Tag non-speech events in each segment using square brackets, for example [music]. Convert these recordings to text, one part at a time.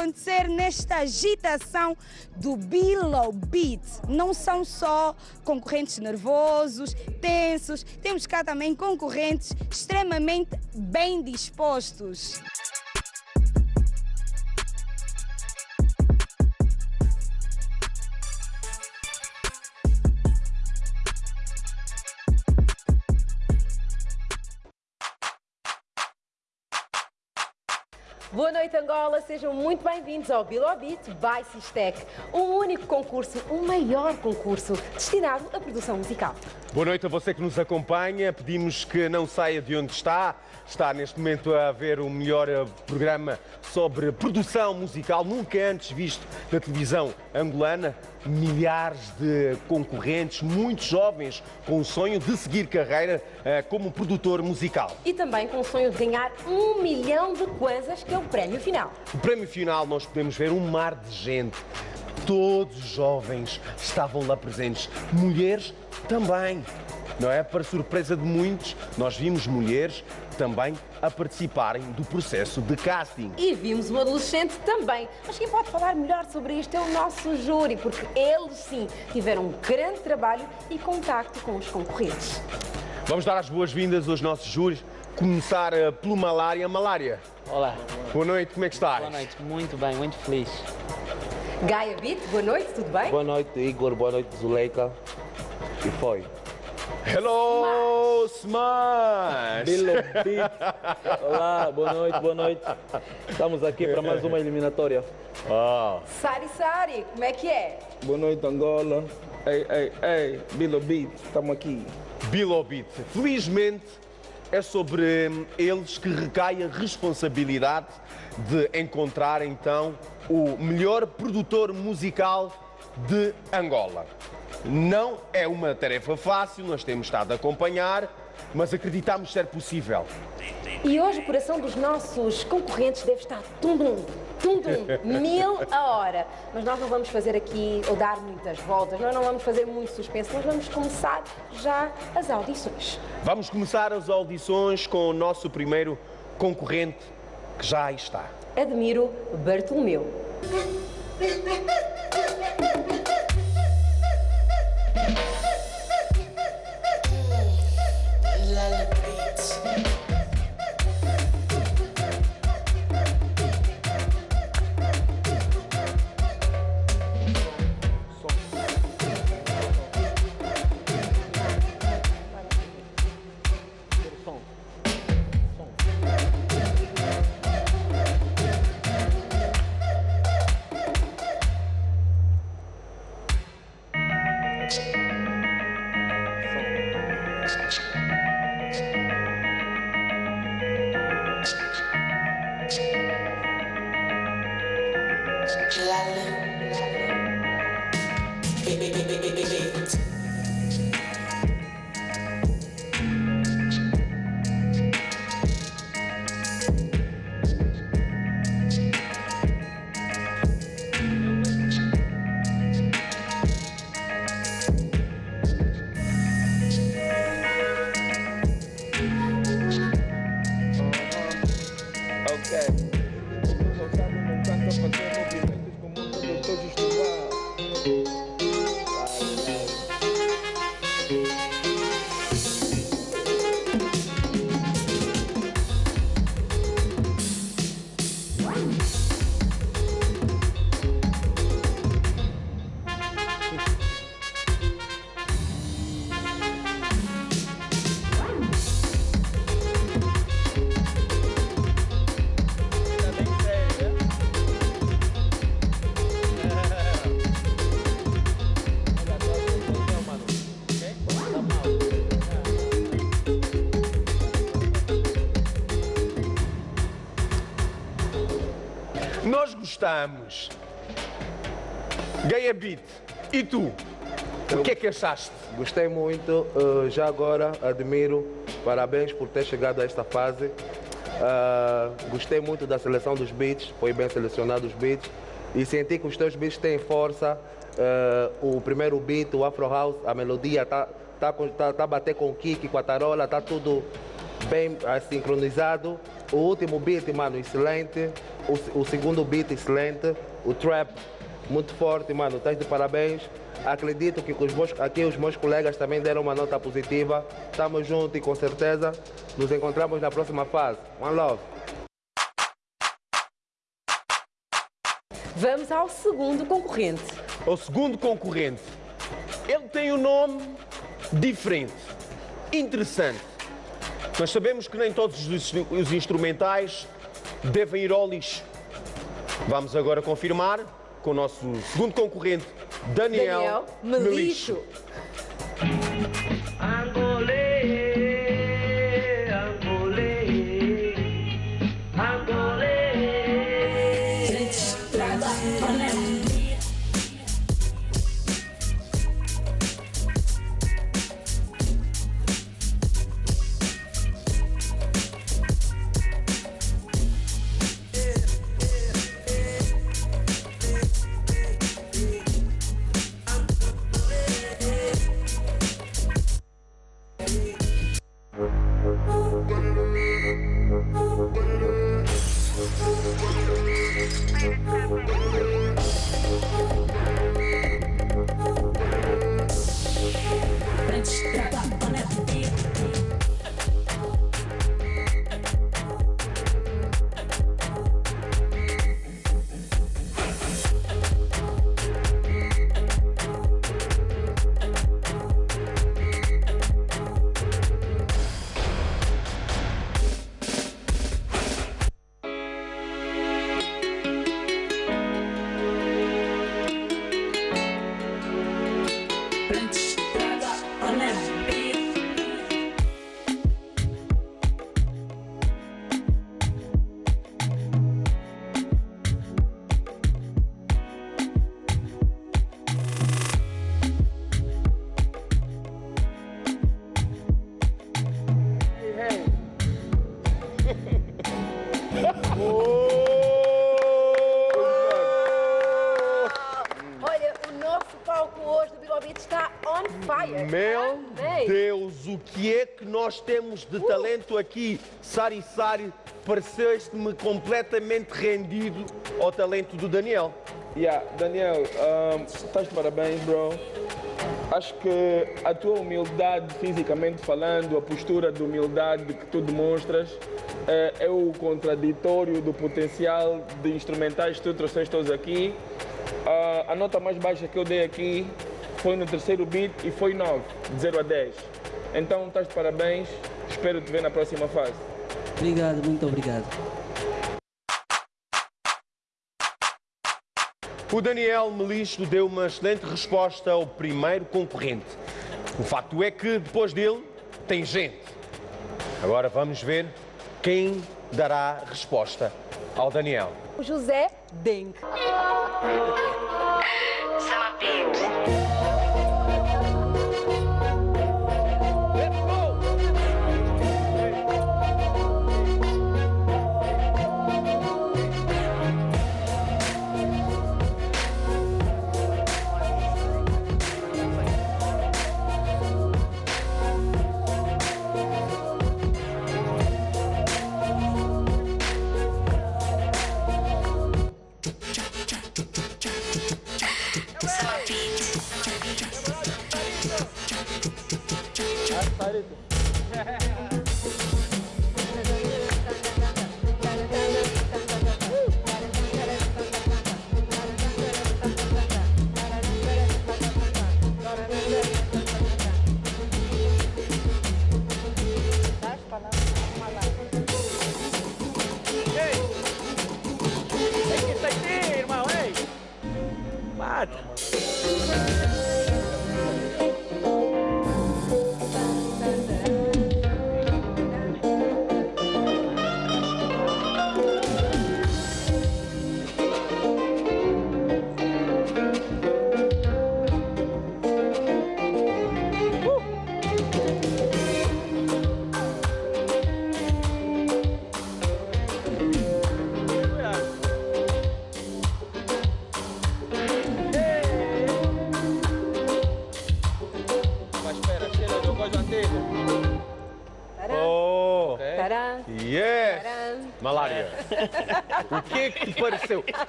acontecer nesta agitação do Below Beat. Não são só concorrentes nervosos, tensos, temos cá também concorrentes extremamente bem dispostos. Noite, Angola. Sejam muito bem-vindos ao Bilobit by Sistec, o único concurso, o maior concurso destinado à produção musical. Boa noite a você que nos acompanha. Pedimos que não saia de onde está. Está neste momento a ver o melhor eh, programa sobre produção musical nunca antes visto na televisão angolana. Milhares de concorrentes, muitos jovens com o sonho de seguir carreira eh, como produtor musical. E também com o sonho de ganhar um milhão de kwanzas, que é o prémio final. No prémio final nós podemos ver um mar de gente. Todos os jovens estavam lá presentes. Mulheres também. Não é? Para surpresa de muitos, nós vimos mulheres também a participarem do processo de casting. E vimos um adolescente também. Mas quem pode falar melhor sobre isto é o nosso júri, porque eles sim tiveram um grande trabalho e contacto com os concorrentes. Vamos dar as boas-vindas aos nossos júris. Começar eh, pelo Malária. Malária, Olá, boa noite, como é que estás? boa noite, muito bem, muito feliz. Gaia Beat, boa noite, tudo bem? Boa noite, Igor. Boa noite, Zuleika. E foi. Hello, Smash! Bilo [laughs] Beat. Olá, boa noite, boa noite. Estamos aqui para mais uma eliminatória. Ah, Sari Sari, como é que é? Boa noite, Angola. Ei, ei, ei, Bilo Beat. Estamos aqui. Bilobit. Felizmente é sobre eles que recai a responsabilidade de encontrar então o melhor produtor musical de Angola. Não é uma tarefa fácil, nós temos estado a acompanhar, mas acreditamos ser possível. E hoje o coração dos nossos concorrentes deve estar tum-dum, tum-dum, mil a hora. Mas nós não vamos fazer aqui ou dar muitas voltas, nós não vamos fazer muito suspense, nós vamos começar já as audições. Vamos começar as audições com o nosso primeiro concorrente que já aí está. Admiro Bartolomeu. [laughs] e tu? O que é que achaste? Gostei muito, eh, já agora admiro, parabéns por ter chegado a esta fase. Ah, gostei muito da seleção dos beats, foi bem selecionado os beats e senti que os teus beats têm força. Eh, o primeiro beat, o Afro House, a melodia tá, tá, tá, tá a bater com o kick, com a tarola, tá tudo bem uh, sincronizado. O último beat, mano, excelente. O, o segundo beat, excelente. O trap, muito forte, mano. Estás de parabéns. Acredito que os meus, aqui os meus colegas também deram uma nota positiva. Estamos juntos e com certeza nos encontramos na próxima fase. One love. Vamos ao segundo concorrente. O segundo concorrente. Ele tem um nome diferente, interessante. Nós sabemos que nem todos os, os instrumentais devem ir ao lixo. Vamos agora confirmar com o nosso segundo concorrente, Daniel, Daniel Melixo. Olha, nós temos de talento aqui? Sari Sari, pareceste-me completamente rendido ao talento do Daniel. Yeah, Daniel, um, estás de parabéns, bro. Acho que a tua humildade, fisicamente falando, a postura de humildade que tu demonstras, eh, é o contraditório do potencial de instrumentais que tu trouxeste todos aqui. Ah, a nota mais baixa que eu dei aqui foi no terceiro beat e foi 9, de 0 a 10. Então, estás de parabéns. Espero te ver na próxima fase. Obrigado, muito obrigado. O Daniel Melixo deu uma excelente resposta ao primeiro concorrente. O facto é que depois dele tem gente. Agora vamos ver quem dará resposta ao Daniel. O José Denk. [laughs]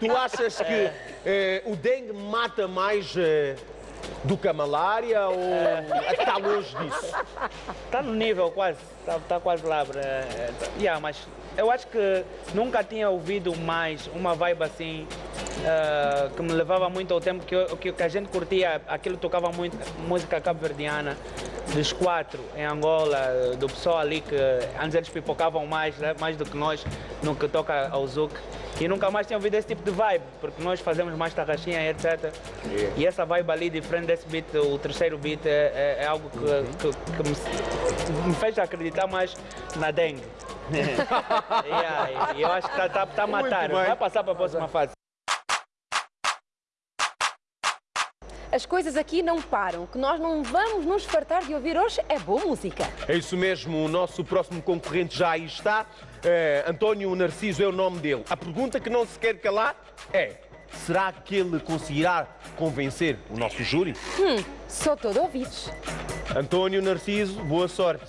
Tu achas que eh, o dengue mata mais eh, do que a malária ou está longe disso? Está no nível quase, está tá quase lá. É, yeah, mas eu acho que nunca tinha ouvido mais uma vibe assim uh, que me levava muito ao tempo que, eu, que, que, a gente curtia, aquilo tocava muito música cabo-verdiana dos quatro em Angola, do pessoal ali que antes eles pipocavam mais, né, mais do que nós no que toca ao Zouk. E nunca mais tinha ouvido esse tipo de vibe, porque nós fazemos mais tarraxinha e etc. Yeah. E essa vibe ali, diferente desse beat, o terceiro beat, é, é, é algo que, uhum. que, que me, me, fez acreditar mais na dengue. [laughs] e, eu acho que está tá, tá a matar, vai passar para a próxima fase. As coisas aqui não param. O que nós não vamos nos fartar de ouvir hoje é boa música. É isso mesmo. O nosso próximo concorrente já aí está. É, António Narciso é o nome dele. A pergunta que não se quer calar é: será que ele conseguirá convencer o nosso júri? Hum, sou todo ouvidos. António Narciso, boa sorte.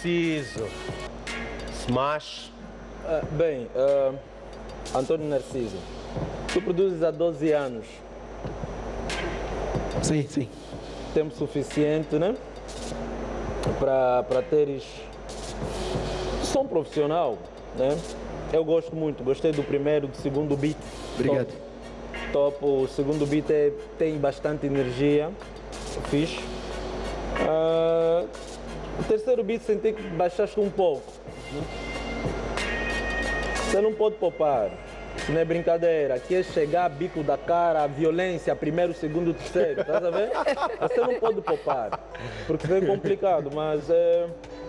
Narciso. Smash. Uh, bem, uh, Antônio Narciso, tu produzes há 12 anos. Sim, sim. Tempo suficiente, né? Para teres som profissional, né? Eu gosto muito, gostei do primeiro, do segundo beat. Obrigado. Top. top. O segundo beat é, tem bastante energia, fixe. Uh, o terceiro beat senti que baixaste um pouco. Você não pode poupar. Isso não é brincadeira. Aqui é chegar, bico da cara, a violência, primeiro, segundo, terceiro. Estás a ver? Você não pode poupar. Porque é complicado, mas é,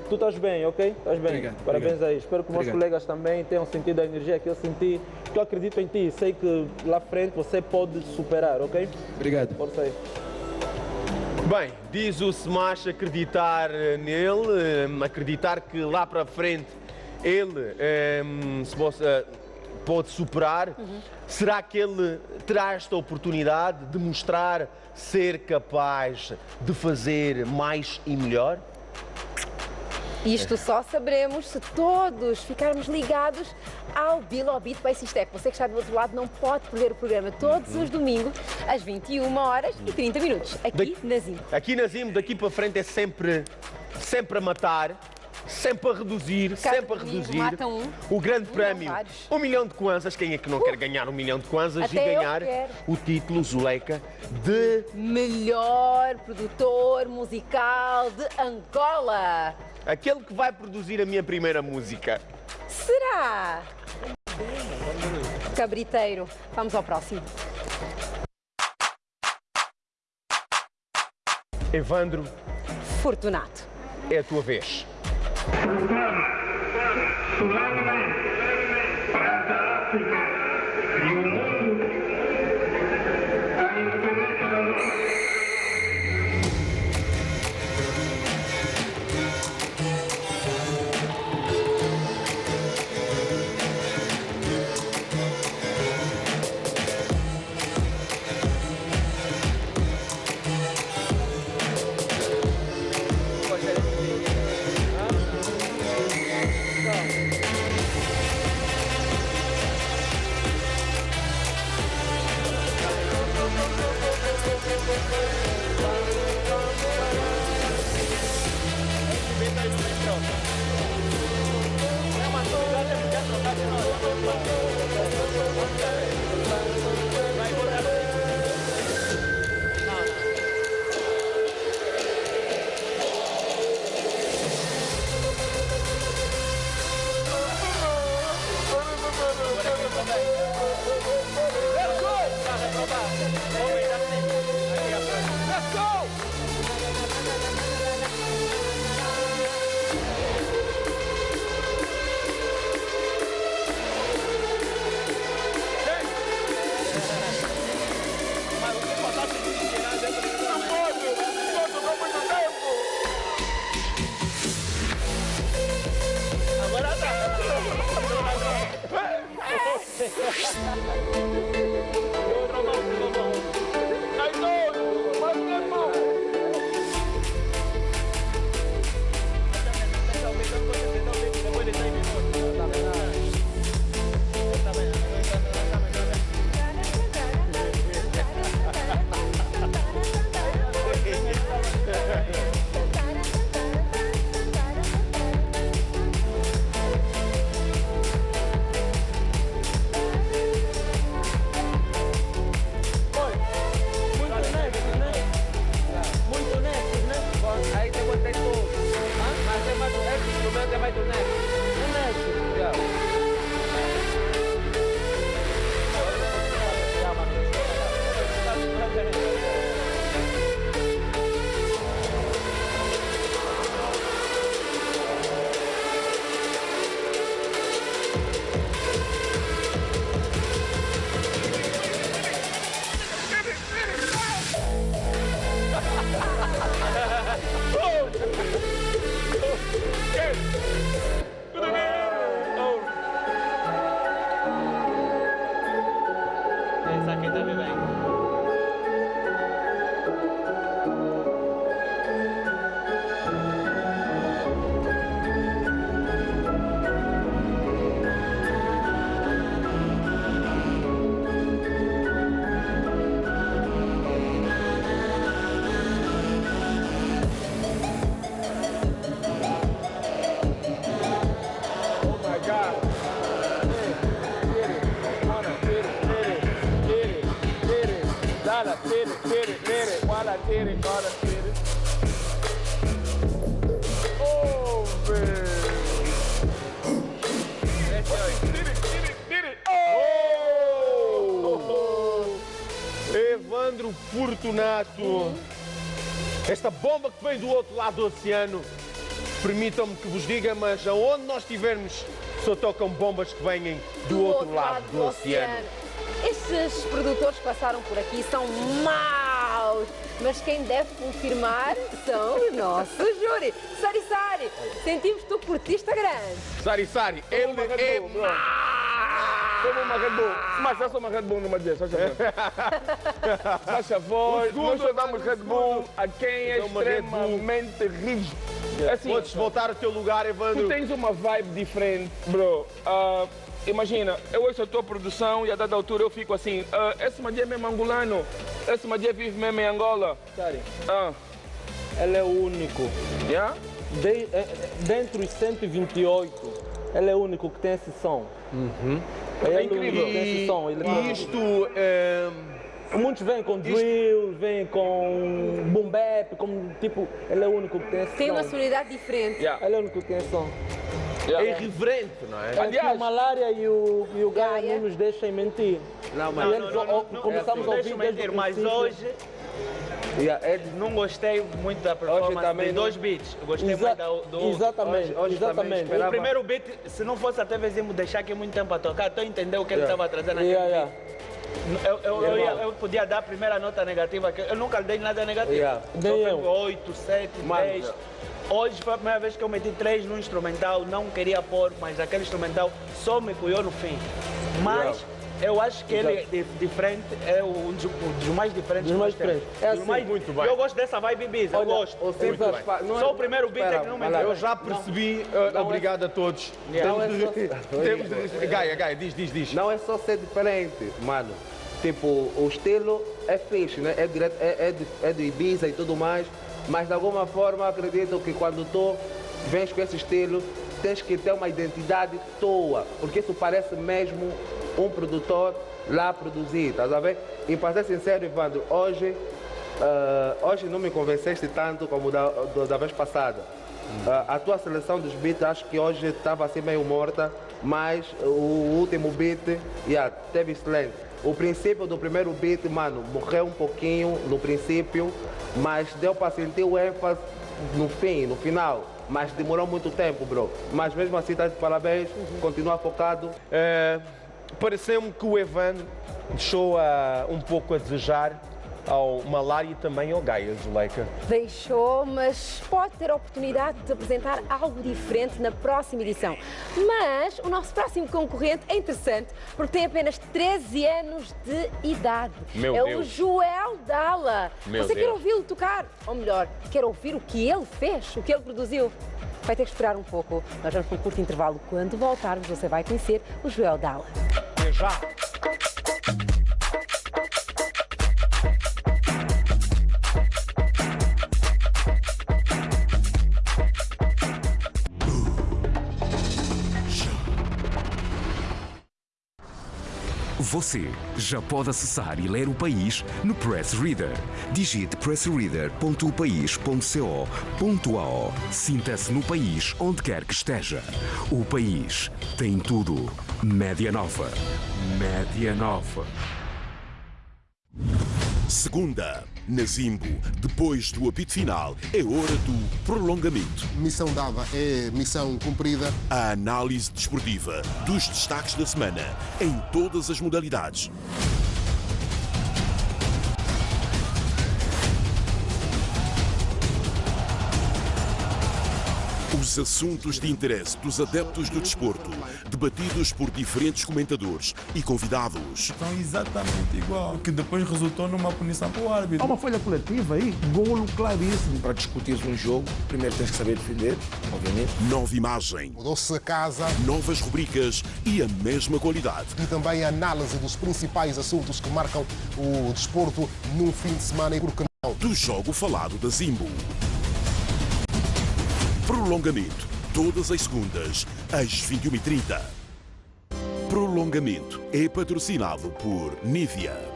tu estás bem, ok? Estás bem. Obrigado, Parabéns obrigado. aí. Espero que os meus colegas também tenham sentido a energia que eu senti. Que eu acredito em ti. Sei que lá frente você pode superar, ok? Obrigado. Força aí. Bem, diz o Smash acreditar eh, nele, eh, acreditar que lá para frente ele um, eh, se possa, pode superar. Uhum. Será que ele terá esta oportunidade de mostrar ser capaz de fazer mais e melhor? Isto só saberemos se todos ficarmos ligados ao Bill Beat Base Step. Você que está do outro lado não pode perder o programa todos os domingos às 21 horas e 30 minutos, aqui na Zim. Aqui na Zim, daqui para frente é sempre, sempre a matar. Sempre a reduzir, Cada sempre a reduzir. Um, o grande prémio, um milhão de kwanzas. Quem é que não uh, quer ganhar um milhão de kwanzas e ganhar o título Zuleika de melhor produtor musical de Angola? Aquele que vai produzir a minha primeira música. Será? Cabriteiro. Vamos ao próximo. Evandro, Fortunato. É a tua vez. どうもどうも。Bomba que vem do outro lado do oceano, permitam-me que vos diga, mas aonde nós estivermos, só tocam bombas que vêm do, outro, lado, do, oceano. Estes produtores que passaram por aqui são maus, mas quem deve confirmar são os nossos júri. Sari Sari, sentimos que tu curtiste grande. Sari Sari, ele é bro. Toma uma Red Bull. Mas sou uma Red Bull numa dia, só favor. Faz favor, O segundo, nós só damos Red Bull a quem é extremamente rígido. Assim, Podes voltar ao teu lugar, Tu Evandro. tens uma vibe diferente, bro. Ah, imagina, eu ouço a tua produção e a dada altura eu fico assim, ah, esse Madia é mesmo angolano, esse Madia vive mesmo em Angola. Sari, Ah, ele é o único. yeah? De, eh, dentre os 128, ele é o único que tem esse som. É, É incrível. esse som. Ele E isto, ehm, Muitos vêm com drills, vêm com boom bap, como tipo, ele é o único que tem esse Tem som. uma sonoridade diferente. Yeah. Ele é o único que tem esse som. é Yeah. irreverente, não é? Aqui Aliás- o Malária e o, e o Gaia Gaia. não nos deixam mentir. Não, E eles ó, ó, começamos a ouvir desde mentir, mas hoje Yeah, é Não gostei muito da performance também de dois beats. Eu gostei Exa- mais da, do exatamente, Hoje- hoje exatamente. esperava- O primeiro beat, se não fosse até Vezimo deixar aqui muito tempo a tocar, tu entendeu o que ele Yeah. estava trazendo aqui. Yeah, yeah. Eu, eu, eu, ia- eu podia dar a primeira nota negativa, que eu nunca dei nada negativo. Yeah. Eu. 8, 7, Mano, 10. Hoje foi a primeira vez que eu meti 3 no instrumental, não queria pôr, mas aquele instrumental só me cuiou no fim. Mas eu acho que ele é di- diferente, é um dos, um dos mais diferentes. Dos mais diferentes. É assim. mais- Muito bem. Eu gosto dessa vibe Ibiza, eu Olha, gosto. as fa- não Só é- o primeiro beat é que não me entrou. Eu já percebi. uh, obrigado a todos. Yeah. Não é Temos de- só- temos de- Gaia, Gaia, diz, diz, diz. Não é só ser diferente, mano. Tipo, o estilo é fixe, né? É, direto, é, é, de, é do Ibiza e tudo mais, mas de alguma forma acredito que quando tu vens com esse estilo, tens que ter uma identidade tua, porque isso parece mesmo um produtor lá produzir, estás a ver? E para ser sincero, Evandro, hoje, ah, hoje não me convenceste tanto como da, da vez passada. Ah, a tua seleção dos beats acho que hoje estava assim meio morta, mas o último beat yeah, teve excelente. O princípio do primeiro beat, mano, morreu um pouquinho no princípio, mas deu para sentir o ênfase no fim, no final. Mas demorou muito tempo, bro. Mas mesmo assim, tá de parabéns, continua focado. Uh, Pareceu-me que o Evan deixou ah, um pouco a desejar ao Malária e também ao Gaia, Zuleika. Deixou, mas pode ter a oportunidade de apresentar algo diferente na próxima edição. Mas o nosso próximo concorrente é interessante porque tem apenas 13 anos de idade. Meu é o Deus. Joel Dalla. Meu Você quer Deus. ouvi-lo tocar? Ou melhor, quer ouvir o que ele fez, o que ele produziu? Vai ter que esperar um pouco. Nós vamos para um curto intervalo. Quando voltarmos, você vai conhecer o Joel Dalla. Até já! Você já pode acessar e ler o país no Press Reader. Digite pressreader.país.co.ao. Sinta-se no país onde quer que esteja. O país tem tudo. Média Nova. Média Nova. Segunda, na Zimbo, depois do apito final, é hora do prolongamento. Missão dada é missão cumprida. A análise desportiva dos destaques da semana, em todas as modalidades. Os assuntos de interesse dos adeptos do desporto, debatidos por diferentes comentadores e convidados. São exatamente igual, que depois resultou numa punição para o árbitro. Há uma folha coletiva aí, golo claríssimo. Para discutir um jogo, primeiro tens que saber defender, obviamente. Nova imagem, Mudou-se a casa novas rubricas e a mesma qualidade. e também a análise dos principais assuntos que marcam o desporto num fim de semana e por que não. do jogo falado da Zimbo. Prolongamento, todas as segundas, às 21h30. Prolongamento é patrocinado por Nivea.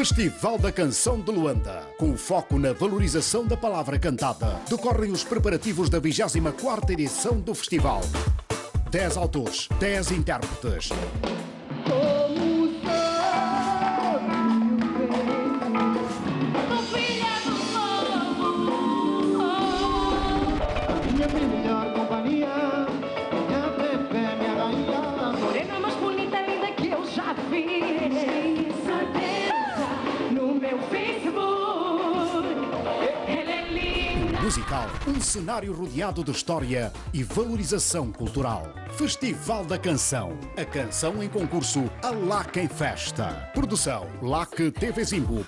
Festival da Canção de Luanda. Com foco na valorização da palavra cantada, decorrem os preparativos da 24ª edição do festival. 10 autores, 10 intérpretes. Minha Musical, um cenário rodeado de história e valorização cultural. Festival da Canção. A canção em concurso A Lá Quem Festa. Produção LAC TV Zimbo.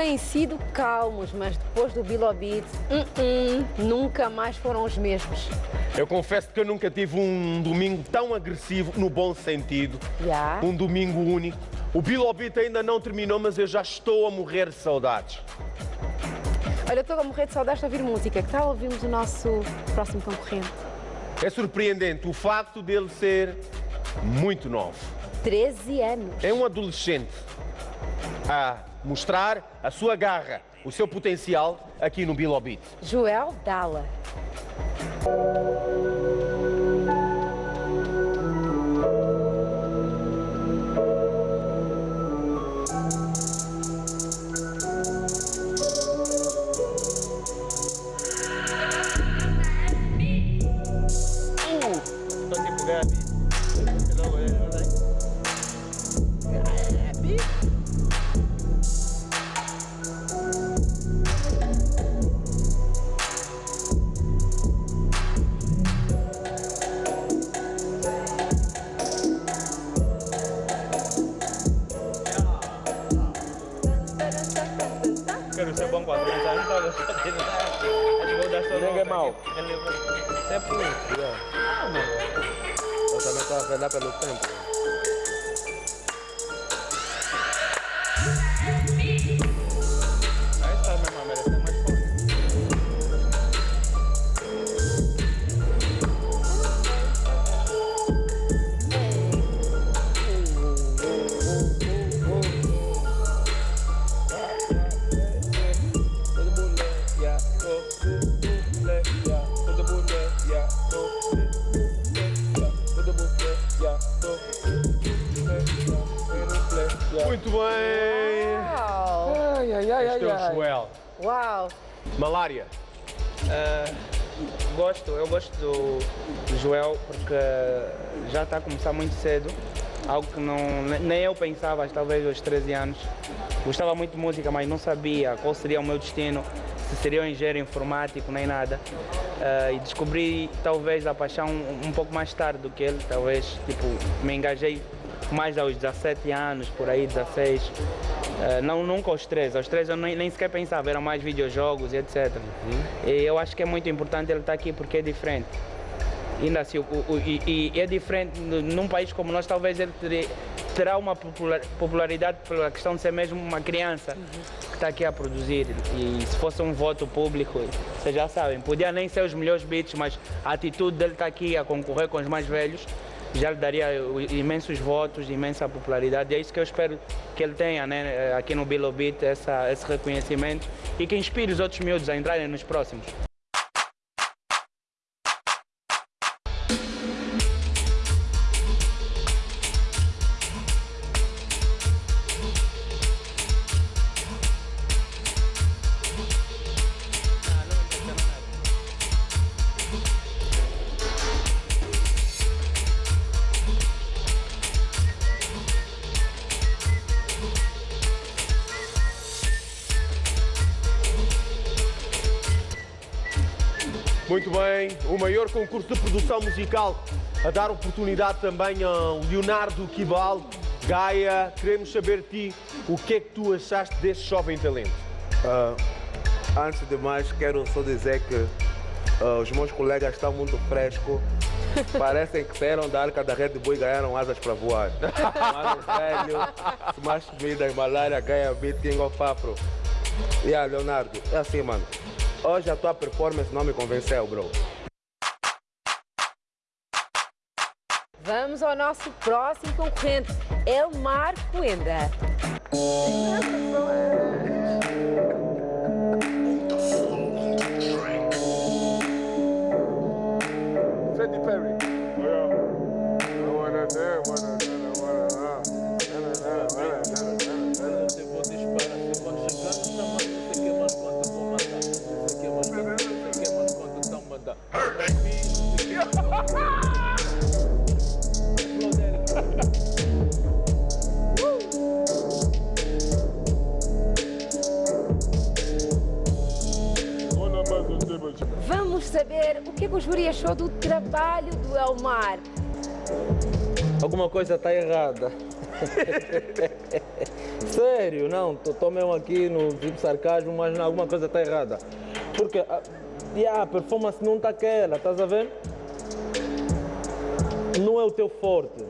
Têm sido calmos, mas depois do Bilobit, uh-uh, nunca mais foram os mesmos. Eu confesso que eu nunca tive um domingo tão agressivo, no bom sentido. Já? Um domingo único. O Bilobit ainda não terminou, mas eu já estou a morrer de saudades. Olha, eu estou a morrer de saudades de ouvir música. Que tal ouvirmos o nosso próximo concorrente? É surpreendente o facto dele ser muito novo. 13 anos. É um adolescente a mostrar a sua garra, o seu potencial aqui no Bilobit. Joel Dalla. Ninguém é Isso é puro. Ah, mano. Eu também estou a pelo tempo. Malária. Ah, gosto, eu gosto do, Joel porque já está a começar muito cedo. Algo que não, nem eu pensava, talvez aos 13 anos. Gostava muito de música, mas não sabia qual seria o meu destino, se seria um engenheiro informático, nem nada. Ah, e descobri talvez a paixão um, um pouco mais tarde do que ele, talvez tipo, me engajei mais aos 17 anos, por aí, 16. Ah, não, nunca aos 13. Aos 13 eu nem, nem sequer pensava, eram mais videojogos e etc. E eu acho que é muito importante ele estar aqui porque é diferente. Ainda assim, o, o- e, e é diferente num país como nós, talvez ele terá uma popular- popularidade pela questão de ser mesmo uma criança que está aqui a produzir. E se fosse um voto público, vocês já sabem, podia nem ser os melhores beats, mas a atitude dele estar aqui a concorrer com os mais velhos já lhe daria imensos votos, imensa popularidade. E é isso que eu espero que ele tenha né, aqui no Bilo Beat, essa, esse reconhecimento e que inspire os outros miúdos a entrarem nos próximos. Concurso de produção musical a dar oportunidade também ao Leonardo Kibal. Gaia, queremos saber de ti o que é que tu achaste deste jovem talento. Ah, antes de mais, quero só dizer que ah, os meus colegas estão muito frescos. [laughs] Parecem que saíram da arca da Red Bull e ganharam asas para voar. [laughs] Mano velho, Smash Midas, Malária, Gaia Beat, King of Afro. E yeah, Leonardo, é assim, mano. Hoje a tua performance não me convenceu, bro. Vamos ao nosso próximo concorrente, Elmar Coenda. Saber o que, é que o júri achou do trabalho do Elmar. Alguma coisa está errada. [laughs] Sério, não, estou mesmo aqui no tipo sarcasmo, mas não, alguma coisa está errada. Porque a, yeah, a performance não está aquela, estás a ver? Não é o teu forte.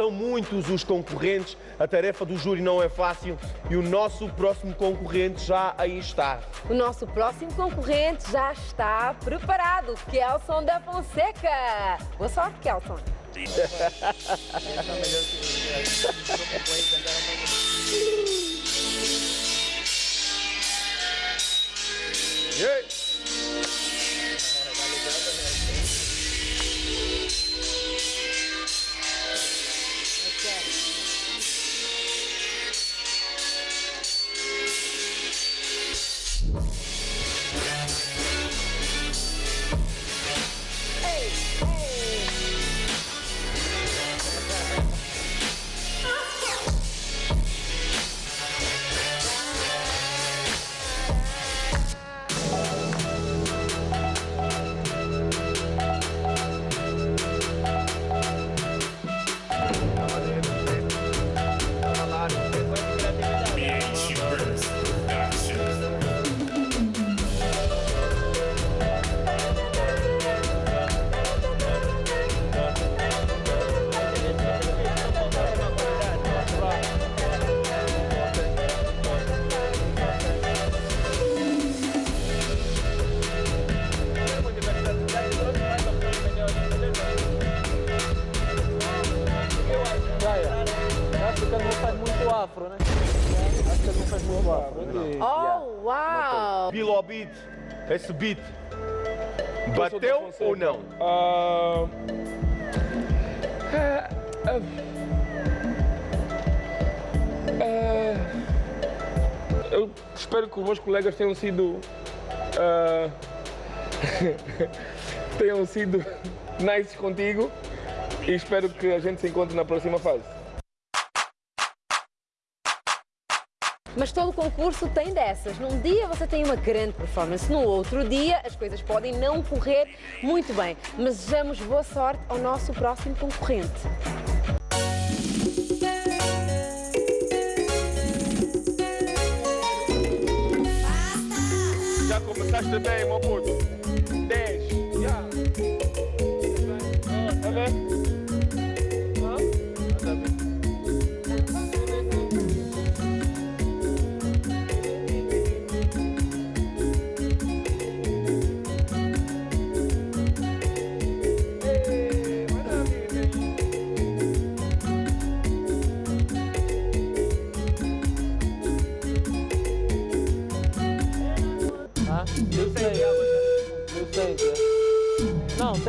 São muitos os concorrentes, a tarefa do júri não é fácil e o nosso próximo concorrente já aí está. O nosso próximo concorrente já está preparado, Kelson da Fonseca. Boa sorte, Kelson. [laughs] Gaia, esse beat, bateu ou não? É, é, é, eu espero que os meus colegas tenham sido. ah, [laughs] tenham sido nice contigo e espero que a gente se encontre na próxima fase. Mas todo concurso tem dessas. Num dia você tem uma grande performance, no outro dia as coisas podem não correr muito bem. Mas desejamos boa sorte ao nosso próximo concorrente. Já começaste bem, meu puto.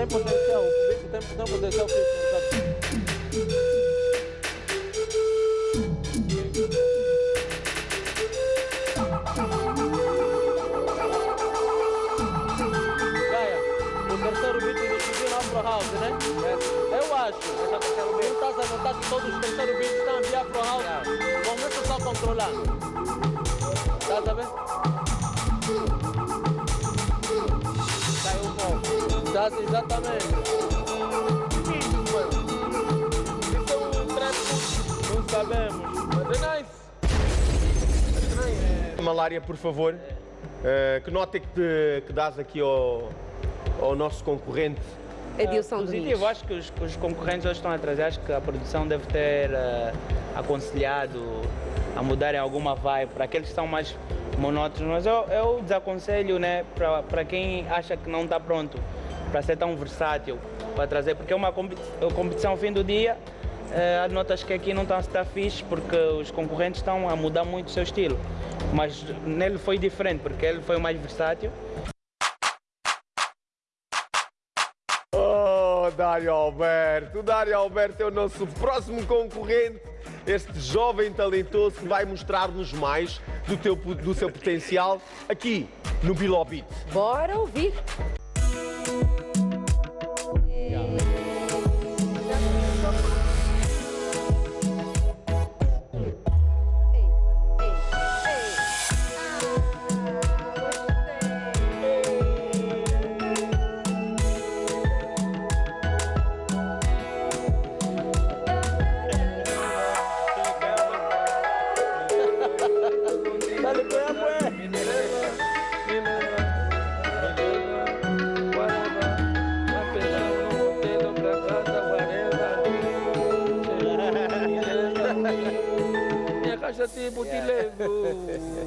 Tem potencial. O bicho tem, tem potencial físico, sabe? Gaia, o terceiro beat decidiu no Afro House, né? Eu acho. Tu estás a notar que todos os terceiros beats estão de Afro House? Começa só a controlar. Estás a ver? Estás exatamente. É um não sabemos, mas é nice. Malária, por favor, eh, que nota é que, te, que dás aqui ao, ao nosso concorrente? Edilson positivo, Domingos. acho que os, que os concorrentes hoje estão atrás. Acho que a produção deve ter eh, aconselhado a mudarem alguma vibe para aqueles que são mais monótonos. Mas eu, eu desaconselho né, para quem acha que não está pronto para ser tão versátil, para trazer, porque é uma competição ao fim do dia. eh, notas que aqui não estão a estar fixe porque os concorrentes estão a mudar muito o seu estilo. Mas nele foi diferente, porque ele foi o mais versátil. Oh, Dário Alberto! O Dário Alberto é o nosso próximo concorrente, este jovem talentoso que vai mostrar-nos mais do, teu, do seu potencial aqui no Bilobit. Bora ouvir. Tipo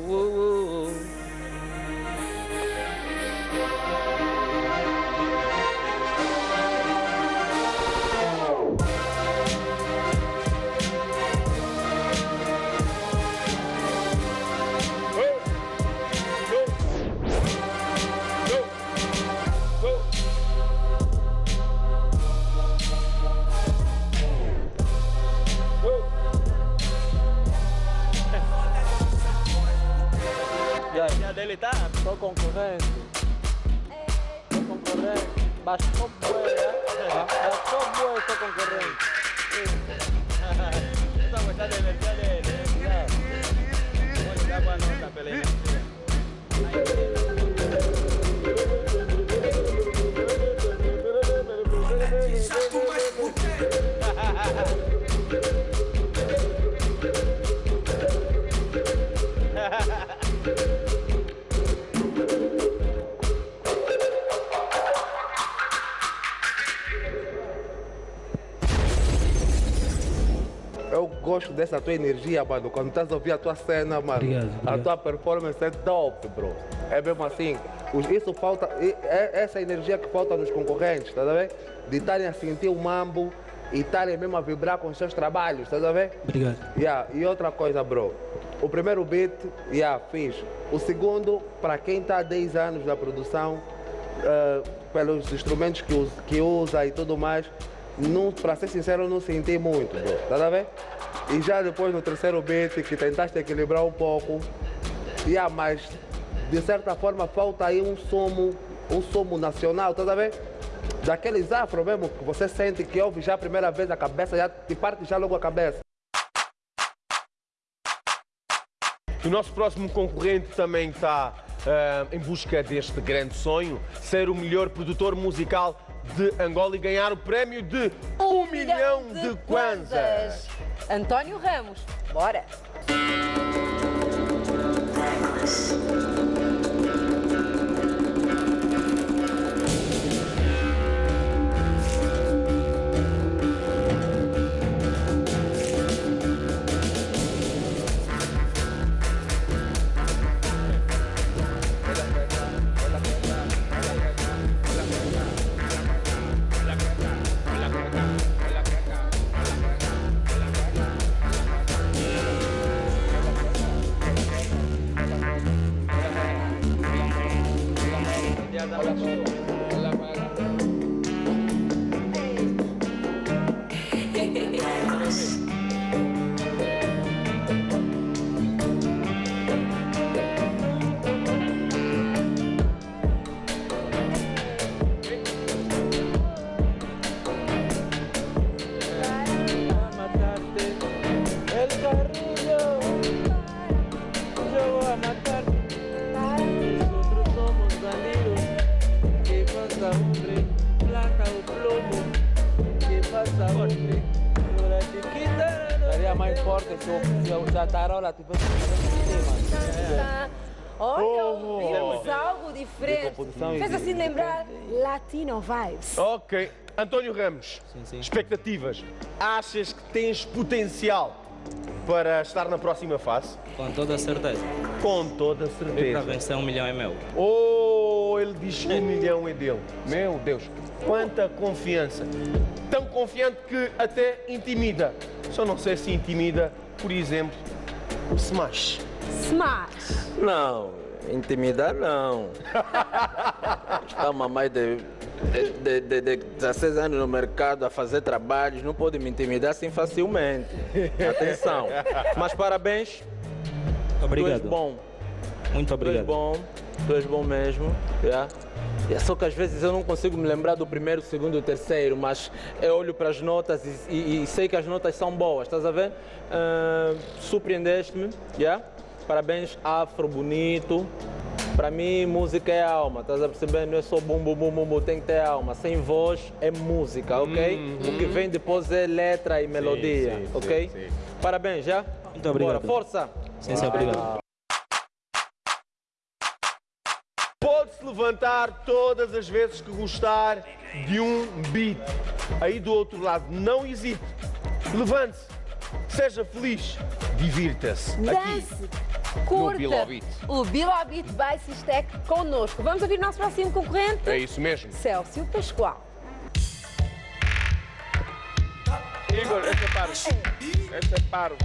tá? Sou concorrente. Sou concorrente. Mas sou bué, né? Mas sou bué, sou concorrente. Essa gostar da energia dele. Vou ligar pra nota pela gosto dessa tua energia, mano. Quando estás a ouvir a tua cena, mano. Obrigado, A obrigado. tua performance é top, bro. É mesmo assim. Isso falta. É essa energia que falta nos concorrentes, tá a ver? De estarem a sentir o mambo e estarem mesmo a vibrar com os seus trabalhos, tá a ver? Obrigado. Yeah. E outra coisa, bro. O primeiro beat, yeah, fiz. O segundo, para quem está há 10 anos na produção, eh, pelos instrumentos que, us- que usa e tudo mais, para ser sincero, não senti muito, bro. Tá a ver? E já depois no terceiro beat, que tentaste equilibrar um pouco, yeah, mas de certa forma falta aí um somo, um somo nacional, tá a ver? Daqueles afro mesmo que você sente que ouve já a primeira vez a cabeça, já te parte já logo a cabeça. O nosso próximo concorrente também está ah, em busca deste grande sonho, ser o melhor produtor musical de Angola e ganhar o prémio de um milhão de kwanzas. António Ramos, bora! Ok. António Ramos, expectativas. Achas que tens potencial para estar na próxima fase? Com toda certeza. Com toda E para certeza. vencer um milhão é meu. Oh, ele diz que um milhão é dele. Meu Deus, quanta confiança. Tão confiante que até intimida. Só não sei se intimida, por exemplo, o Smash. Smash. Não, intimidar não. [laughs] Estamos há mais de, de, de, de 16 anos no mercado a fazer trabalhos, não pode me intimidar assim facilmente. Atenção. Mas parabéns. Obrigado. Tu és bom. Muito Tu és obrigado. bom. Tu és bom mesmo. Yeah. É só que às vezes eu não consigo me lembrar do primeiro, segundo e terceiro, mas eu olho para as notas e, e- e sei que as notas são boas, estás a ver? Ah, Surpreendeste-me, yeah? parabéns, afro, bonito. Para mim, música é alma, estás a perceber? Não é só bum, bum, bum, bum, bum, tem que ter alma. Sem voz é música, ok? O que vem depois é letra e melodia, sim, ok? sim, sim. Parabéns, já? Muito obrigado. Bora, força! Sim, sim, obrigado. Pode-se levantar todas as vezes que gostar de um beat. Aí do outro lado, não hesite. Levante-se. Seja feliz, divirta-se. Dance, curta. O Bilal Beat by Sistec connosco. Vamos ouvir o nosso próximo concorrente? é isso mesmo. Célcio Pascoal. Igor, esse é paro. Esse é paro.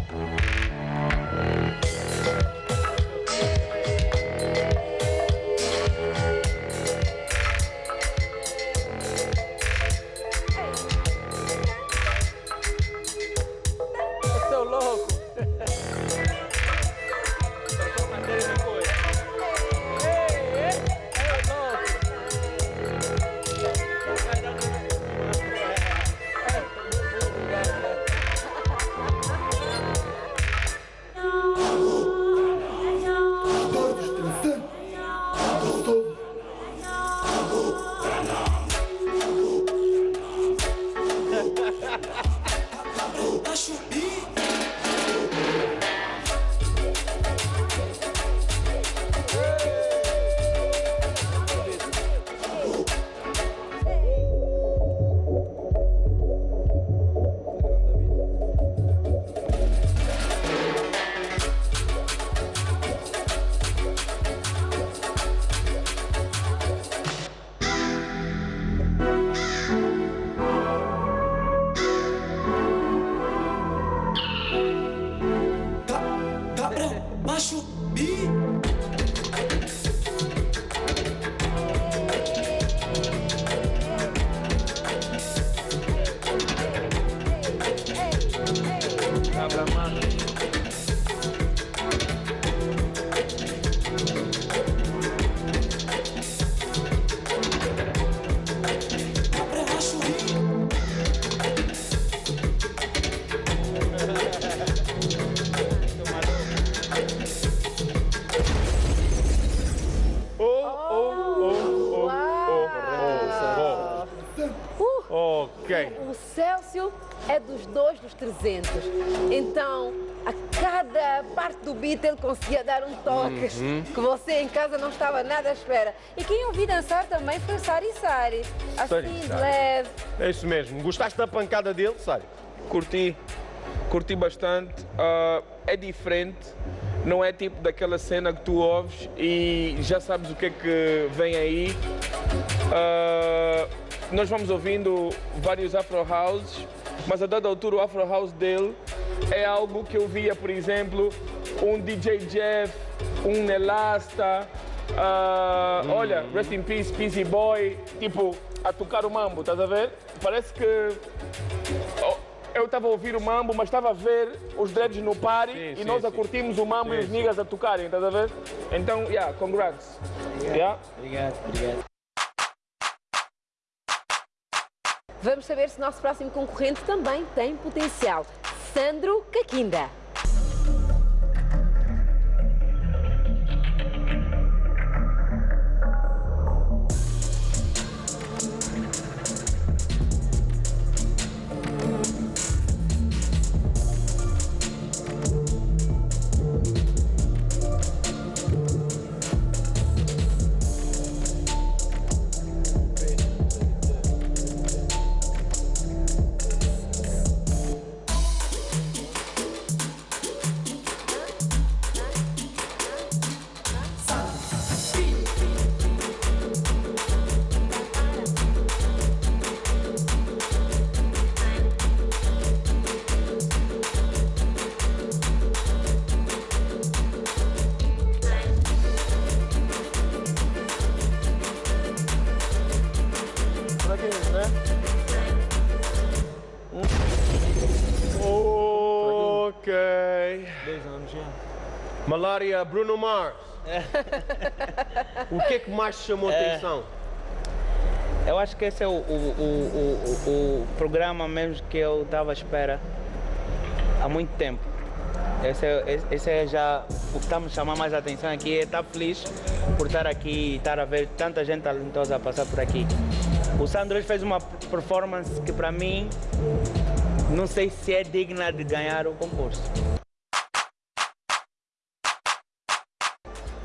Célcio é dos dois dos 300. Então, a cada parte do beat ele conseguia dar um toque Uhum. que você em casa não estava nada à espera. E quem eu vi dançar também foi o Sari Sari. Sari Assim, de Sari. leve. É isso mesmo. Gostaste da pancada dele, Sário? Curti, curti bastante. Ah, é diferente, não é tipo daquela cena que tu ouves e já sabes o que é que vem aí. Ah, nós vamos ouvindo vários Afro Houses, mas a dada altura o Afro House dele é algo que eu via, por exemplo, um DJ Jeff, um Nelasta, ah, olha, Rest in Peace, Peasy Boy, tipo, a tocar o mambo, estás a ver? Parece que Oh, eu estava a ouvir o mambo, mas estava a ver os dreads no party Sim, e sim, nós a sim. curtimos o mambo e Sim, os sim. niggas a tocarem, estás a ver? Então, yeah, congrats. Yeah. Obrigado, obrigado. Vamos saber se o nosso próximo concorrente também tem potencial. Sandro Caquinda. Malária, Bruno Mars. o que é que mais chamou a É. atenção? Eu acho que esse é o, o, o, o, programa mesmo que eu estava à espera há muito tempo. Esse é, esse- é já o que está me chamando mais a atenção aqui. É estar feliz por estar aqui e estar a ver tanta gente talentosa a passar por aqui. O Sandro hoje fez uma performance que para mim não sei se é digna de ganhar o concurso.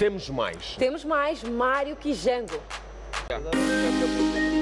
Temos mais. Temos mais Mário Quijango. comercial.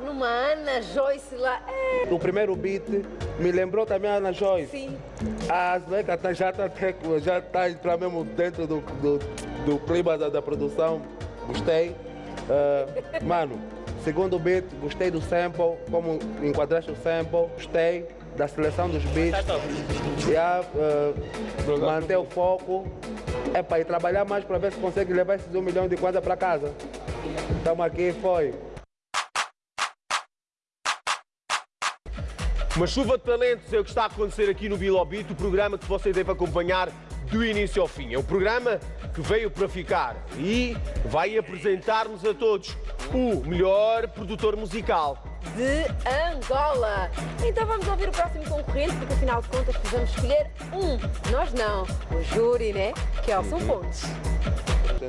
Pensar numa Ana Joyce lá. É. O primeiro beat me lembrou também a Ana Joyce. Sim. A Azbeca tá, já está já tá a entrar mesmo dentro do, do, do clima da, da produção. Gostei. Ah, mano, segundo beat, gostei do sample, como enquadraste o sample, gostei da seleção dos beats. Já, ah, manter o foco. É para ir trabalhar mais para ver se consegue levar esses um milhão de kwanza para casa. Estamos aqui, foi. Uma chuva de talentos é o que está a acontecer aqui no Bilobito, o programa que você deve acompanhar do início ao fim. É um programa que veio para ficar e vai apresentar-nos a todos o melhor produtor musical. de Angola. Então vamos ouvir o próximo concorrente, porque afinal de contas precisamos escolher um. Nós não, o júri, né? Kelson Pontes. Esse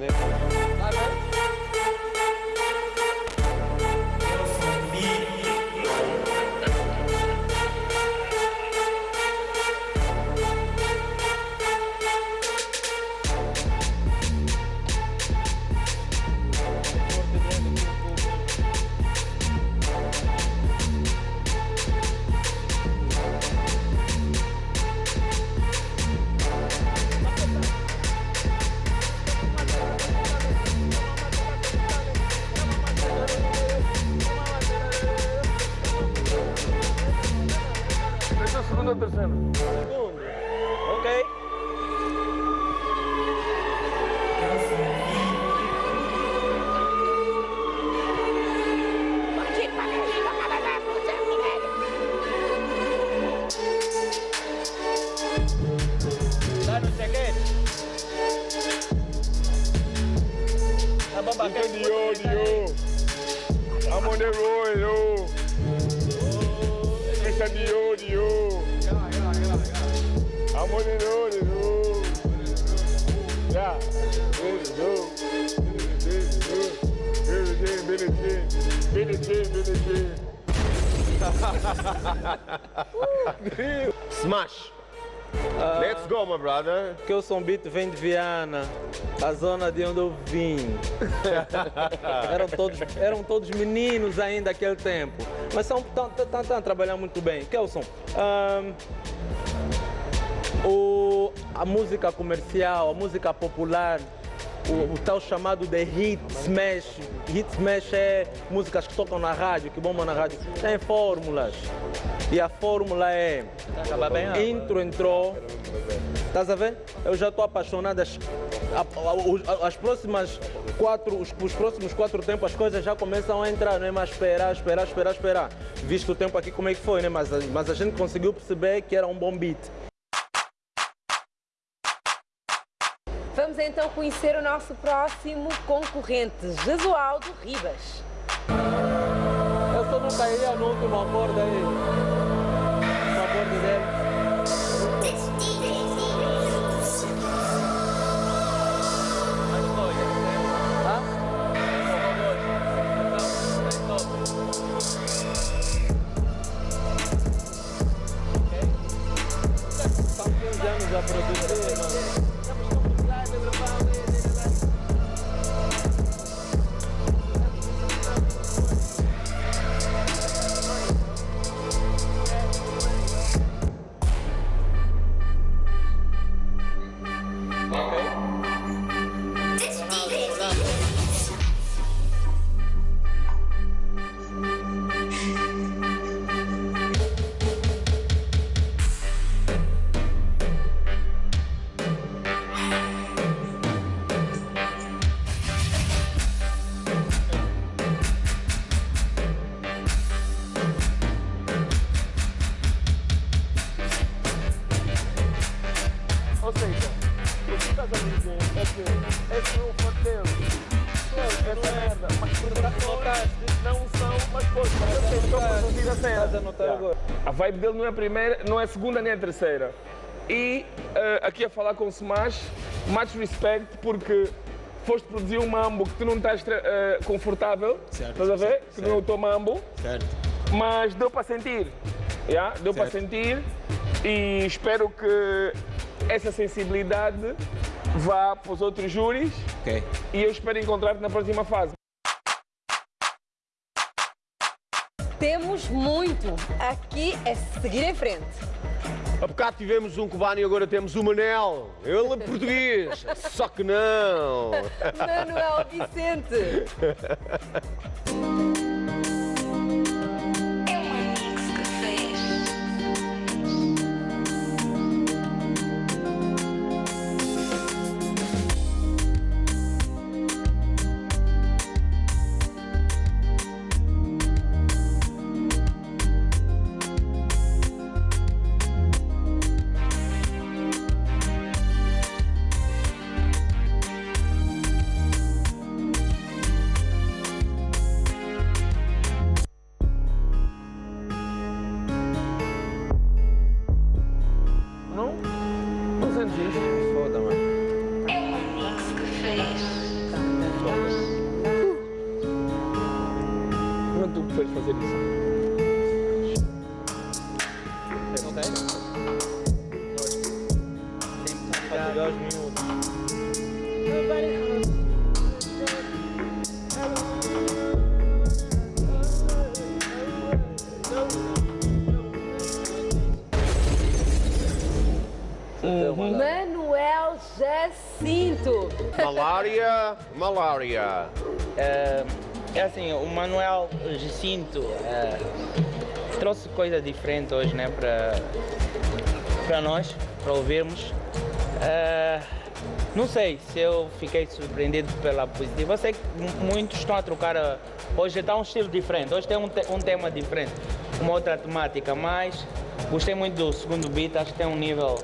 brother. Que o som beat vem de Viana, a zona de onde eu vim. [laughs] eram, todos, eram todos meninos ainda naquele tempo. Mas estão a trabalhar muito bem. Kelson, ahn, o, a música comercial, a música popular, o, o tal chamado de hit smash. Hit smash é músicas que tocam na rádio, que bombam na rádio. Tem fórmulas. E a fórmula é. Intro entrou. Estás a ver? Eu já estou apaixonado. As, as próximas quatro, os, os próximos quatro tempos as coisas já começam a entrar, não é mais esperar, esperar, esperar, esperar. Visto o tempo aqui como é que foi, né? Mas, mas a gente conseguiu perceber que era um bom beat. Vamos então conhecer o nosso próximo concorrente, Jesualdo Ribas. Eu só não cairia no último acorde A vibe dele não é a primeira, não é a segunda nem a terceira. E eh, aqui a falar com o Smash, much respect, porque foste produzir um mambo que tu não estás eh, confortável, Certo, estás a ver? certo, Que não é o teu mambo, Certo. mas deu para sentir. Yeah? Deu para Certo. sentir e espero que essa sensibilidade vá para os outros júris Ok. e eu espero encontrar-te na próxima fase. Temos muito. Aqui é seguir em frente. Há bocado tivemos um cubano e agora temos o Manel. Ele é português, [laughs] só que não. Manuel Vicente. [laughs] É, é assim, o Manuel Jacinto é, trouxe coisa diferente hoje, né, para para nós, para ouvirmos. É, não sei se eu fiquei surpreendido pela positiva. Eu sei que mu- muitos estão a trocar. Hoje está um estilo diferente, hoje tem um, te- um tema diferente, uma outra temática, mas gostei muito do segundo beat, acho que tem um nível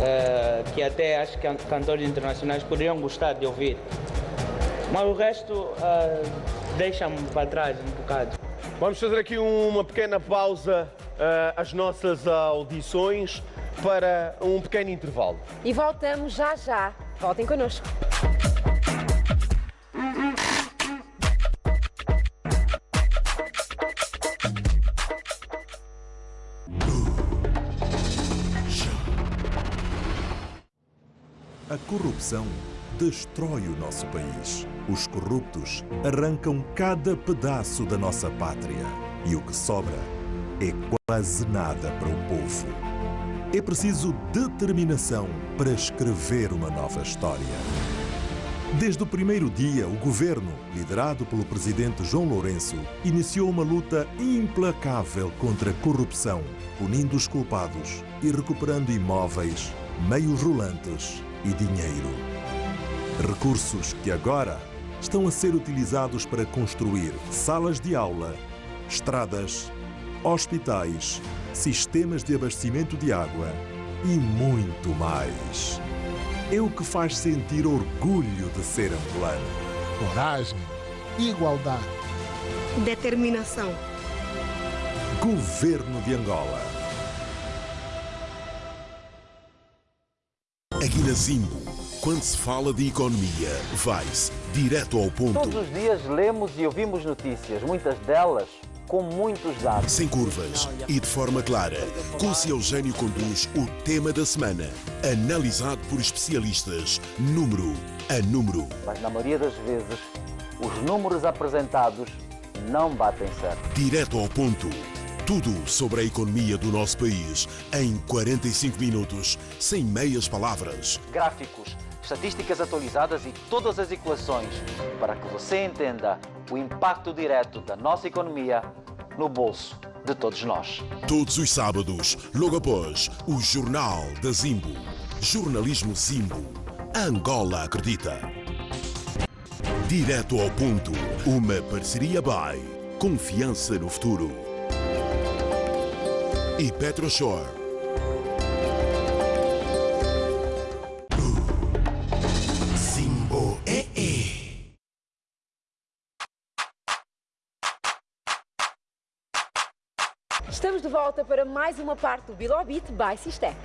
é, que até acho que can- cantores internacionais poderiam gostar de ouvir. Mas o resto ah, deixa-me para trás um bocado. Vamos fazer aqui uma pequena pausa ah, às nossas audições para um pequeno intervalo. E voltamos já já. Voltem connosco. A corrupção destrói o nosso país. Os corruptos arrancam cada pedaço da nossa pátria. E o que sobra é quase nada para o povo. É preciso determinação para escrever uma nova história. Desde o primeiro dia, o governo, liderado pelo presidente João Lourenço, iniciou uma luta implacável contra a corrupção, punindo os culpados e recuperando imóveis, meios rolantes e dinheiro. Recursos que agora estão a ser utilizados para construir salas de aula, estradas, hospitais, sistemas de abastecimento de água e muito mais. É o que faz sentir orgulho de ser angolano. Coragem, igualdade. Determinação. Governo de Angola. Aqui na Zimbo, quando se fala de economia, vai-se direto ao ponto. Todos os dias lemos e ouvimos notícias, muitas delas com muitos dados. Sem curvas e de forma clara, Conce Eugênio conduz o tema da semana, analisado por especialistas, número a número. Mas na maioria das vezes, os números apresentados não batem certo. Direto ao ponto. Tudo sobre a economia do nosso país em 45 minutos, sem meias palavras. Gráficos, estatísticas atualizadas e todas as equações para que você entenda o impacto direto da nossa economia no bolso de todos nós. Todos os sábados, logo após o Jornal da Zimbo. Jornalismo Zimbo. Angola acredita. Direto ao ponto. Uma parceria by Confiança no futuro. E PetroShore. De volta para mais uma parte do Bilobit by Sistec.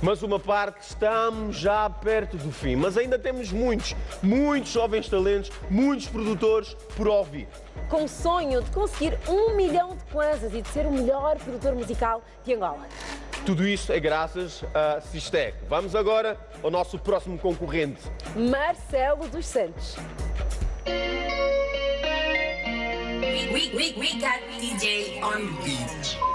Mas uma parte estamos já perto do fim, mas ainda temos muitos, muitos jovens talentos, muitos produtores por ouvir. Com o sonho de conseguir um milhão de kwanzas e de ser o melhor produtor musical de Angola. Tudo isso é graças a Sistec. Vamos agora ao nosso próximo concorrente. Marcelo dos Santos. We, we, we, we got DJ on beat.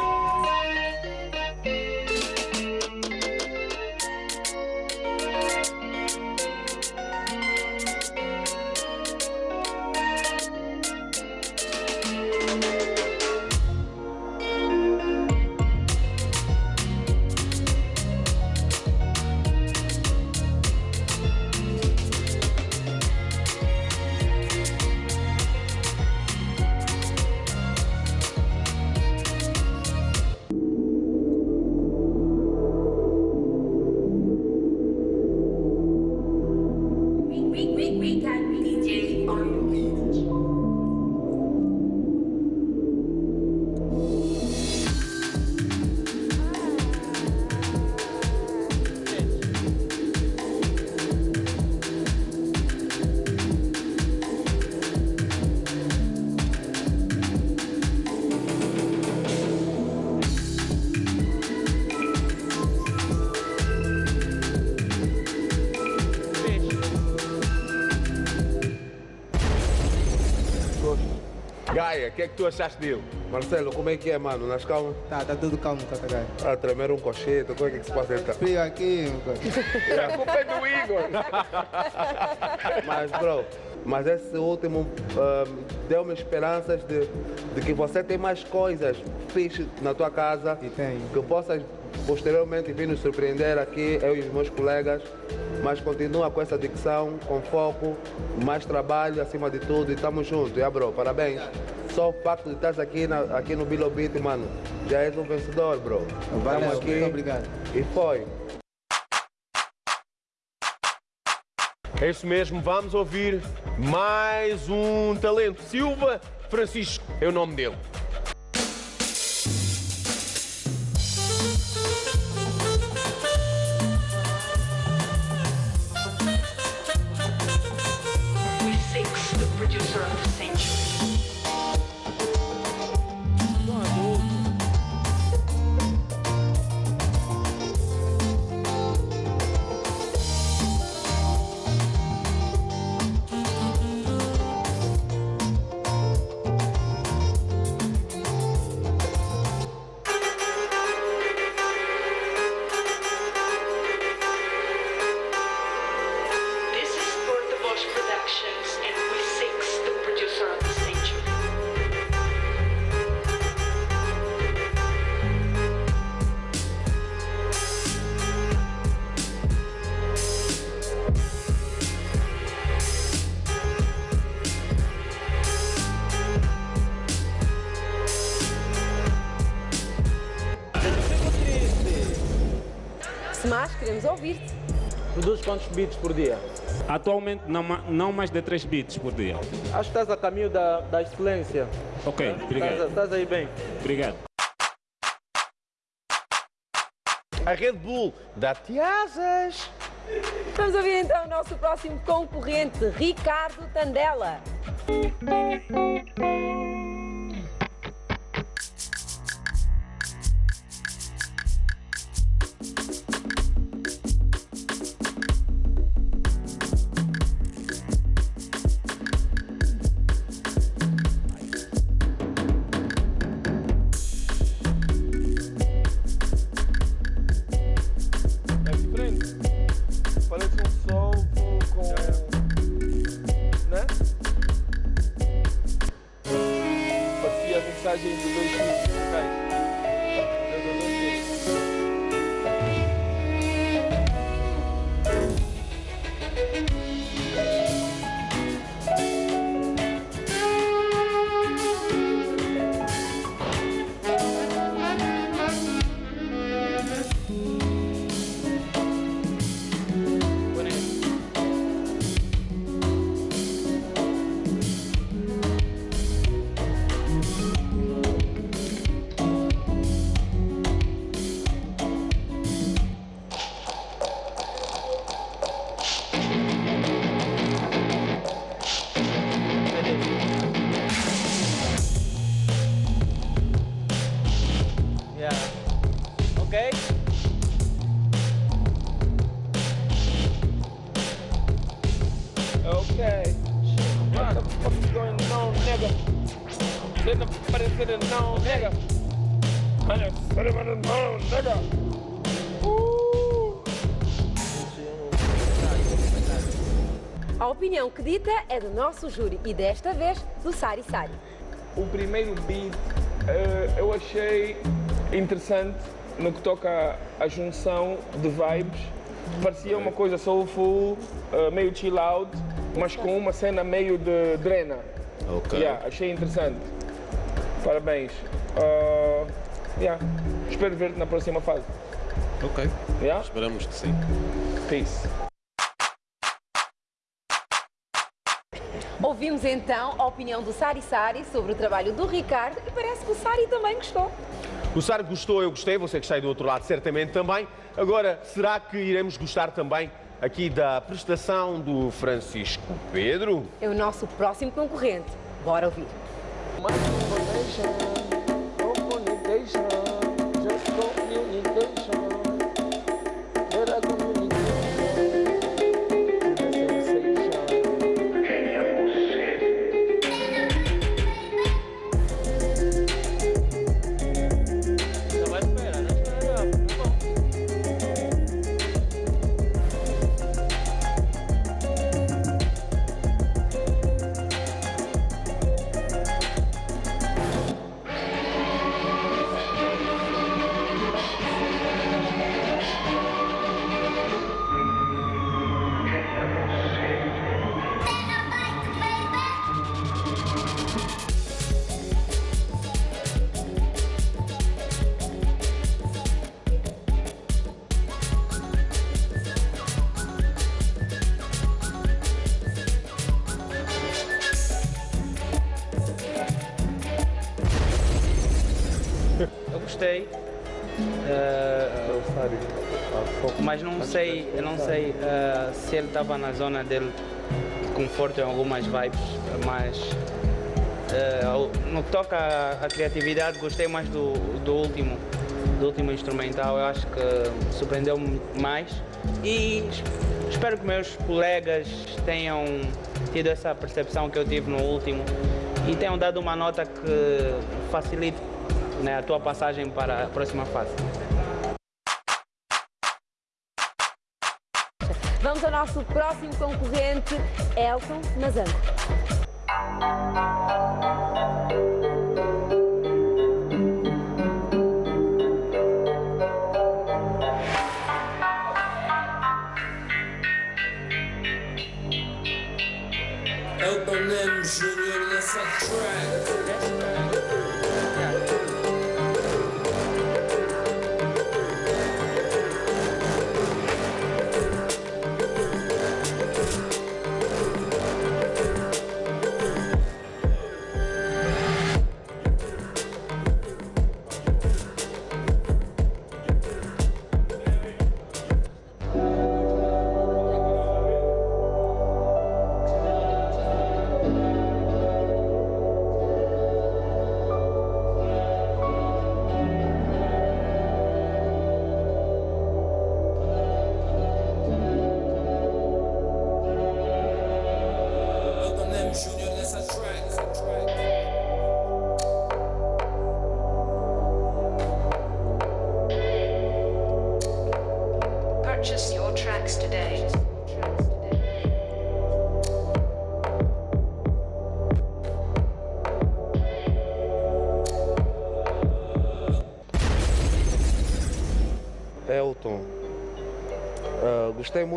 Que é que tu achaste dele? Marcelo, como é que é, mano? Nas calmas? Tá, tá tudo calmo, Catagai. Ah, tremer um cochete, como é que se passa aí? Frio aqui, meu cara. A culpa é do Igor. [laughs] Mas, bro, mas esse último ahm, deu-me esperanças de, de que você tem mais coisas fixe na tua casa. E tem. Que possas posteriormente vir nos surpreender aqui, eu e os meus colegas. Mas continua com essa dicção, com foco, mais trabalho acima de tudo e estamos juntos, yeah, bro? Parabéns. Só o facto de estar aqui, na, aqui no Bilobit, mano, já és um vencedor, bro. Valeu, Estamos aqui muito obrigado. E foi. É isso mesmo, vamos ouvir mais um talento. Silva Francisco é o nome dele. Quantos beats por dia? Atualmente não, não mais de 3 bits por dia. Acho que estás a caminho da, da excelência. Ok, Estás, obrigado. estás aí bem. Obrigado. A Red Bull dá-te asas. Vamos ouvir então o nosso próximo concorrente, Ricardo Tandela. É do nosso júri e desta vez do Sari Sari. O primeiro beat eh, eu achei interessante no que toca à junção de vibes. Parecia uma coisa soulful, eh, meio chill out, mas com uma cena meio de drena. Ok. Yeah, achei interessante. Parabéns. Ah, yeah. Espero ver-te na próxima fase. Ok. Yeah? Esperamos que sim. Peace. Ouvimos então a opinião do Sari Sari sobre o trabalho do Ricardo e parece que o Sari também gostou. O Sar gostou, eu gostei, você que está aí do outro lado certamente também. Agora, será que iremos gostar também aqui da prestação do Francisco Pedro? É o nosso próximo concorrente. Bora ouvir. Estava na zona dele de conforto em algumas vibes, mas ao- no que toca à, à criatividade gostei mais do, do último, do último instrumental. Eu acho que surpreendeu-me mais e es- espero que meus colegas tenham tido essa percepção que eu tive no último e tenham dado uma nota que facilite né, a tua passagem para a próxima fase. Vamos ao nosso próximo concorrente, Elton Mazango.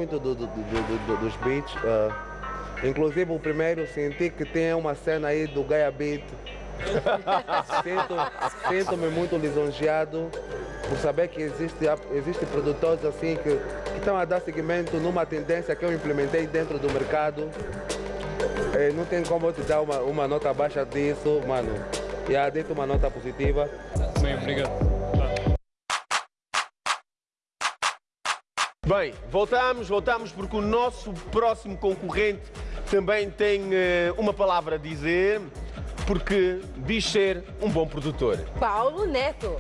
Muito do- do- do- do- do- dos beats. ah, inclusive o primeiro senti que tem uma cena aí do Gaia Beat. [laughs] Sinto- Sinto-me muito lisonjeado por saber que existe, existe produtores assim que, que estão a dar seguimento numa tendência que eu implementei dentro do mercado. Eh, não tem como eu te dar uma, uma nota abaixo disso, mano. E yeah, dei uma nota positiva. Bem, obrigado. Bem, voltamos, voltamos porque o nosso próximo concorrente também tem eh, uma palavra a dizer, porque diz ser um bom produtor. Paulo Neto.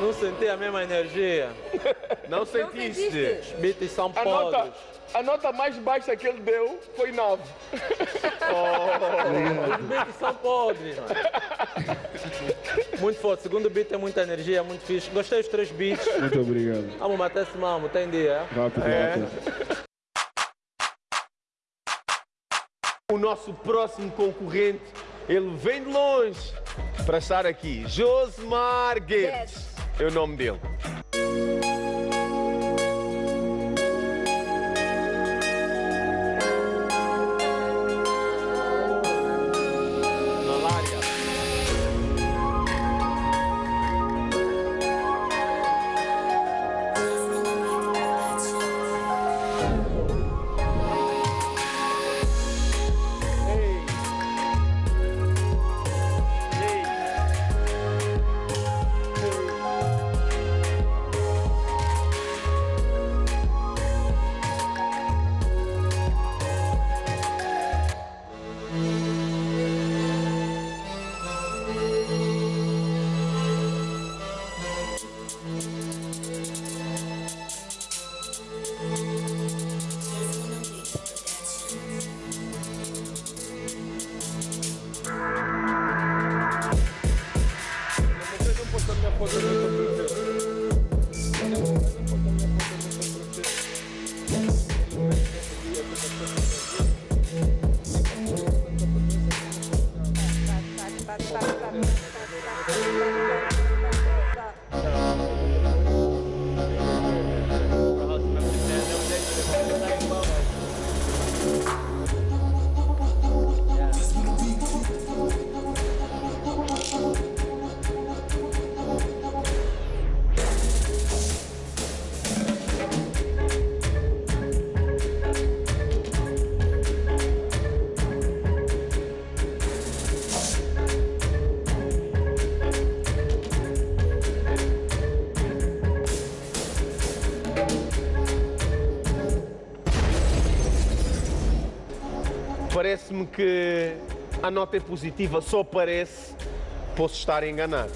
Não senti a mesma energia. Não sentiste? Os beats são A nota, podres. a nota mais baixa que ele deu foi 9. Os beats são podres, mano. Muito forte. Segundo beat tem muita energia, muito fixe. Gostei dos três beats. Muito obrigado. Vamos esse mamo, tem dia. Rápido, É. rápido. O nosso próximo concorrente, ele vem de longe para estar aqui. Josmar Guedes é o nome dele. A nota é positiva, só parece. Posso estar enganado.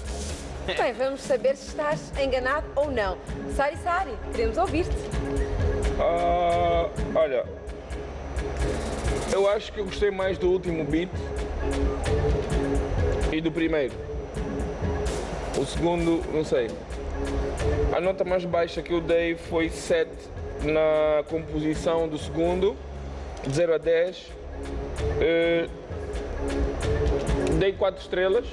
Bem, vamos saber se estás enganado ou não. Sari Sari, queremos ouvir-te. Ah, olha, eu acho que eu gostei mais do último beat e do primeiro. O segundo, não sei. A nota mais baixa que eu dei foi 7 na composição do segundo, de 0 a 10. Eh, dei 4 estrelas,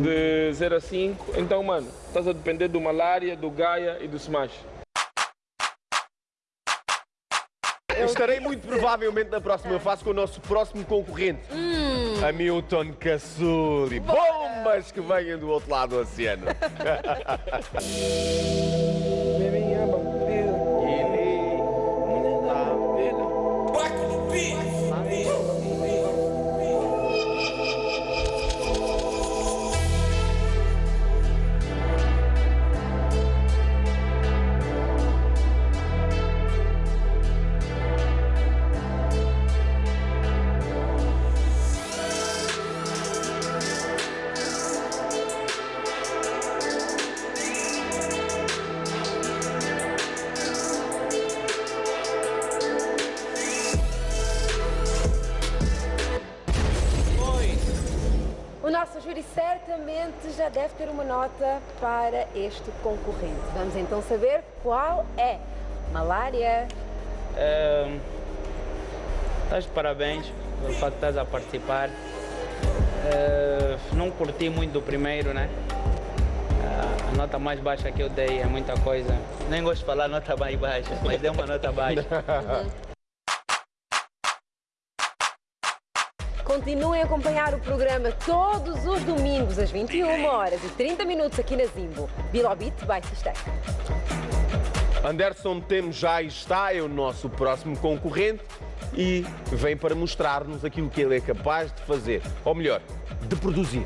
de 0 a 5. Então, mano, estás a depender do Malária, do Gaia e do Smash. Estarei muito provavelmente na próxima fase com o nosso próximo concorrente, Hamilton Cassuli. Bombas que venham do outro lado do oceano. [laughs] este concorrente. Vamos então saber qual é. Malária. Ehm, Estás de parabéns pelo facto de estás a participar. Eh, não curti muito do primeiro, né? Ah, a nota mais baixa que eu dei é muita coisa. Nem gosto de falar nota mais baixa, mas dei uma nota baixa. [laughs] Continuem a acompanhar o programa todos os domingos às 21 horas e 30 minutos aqui na Zimbo. Bilobit by Sistema. Anderson Temos já está, é o nosso próximo concorrente e vem para mostrar-nos aquilo que ele é capaz de fazer, ou melhor, de produzir.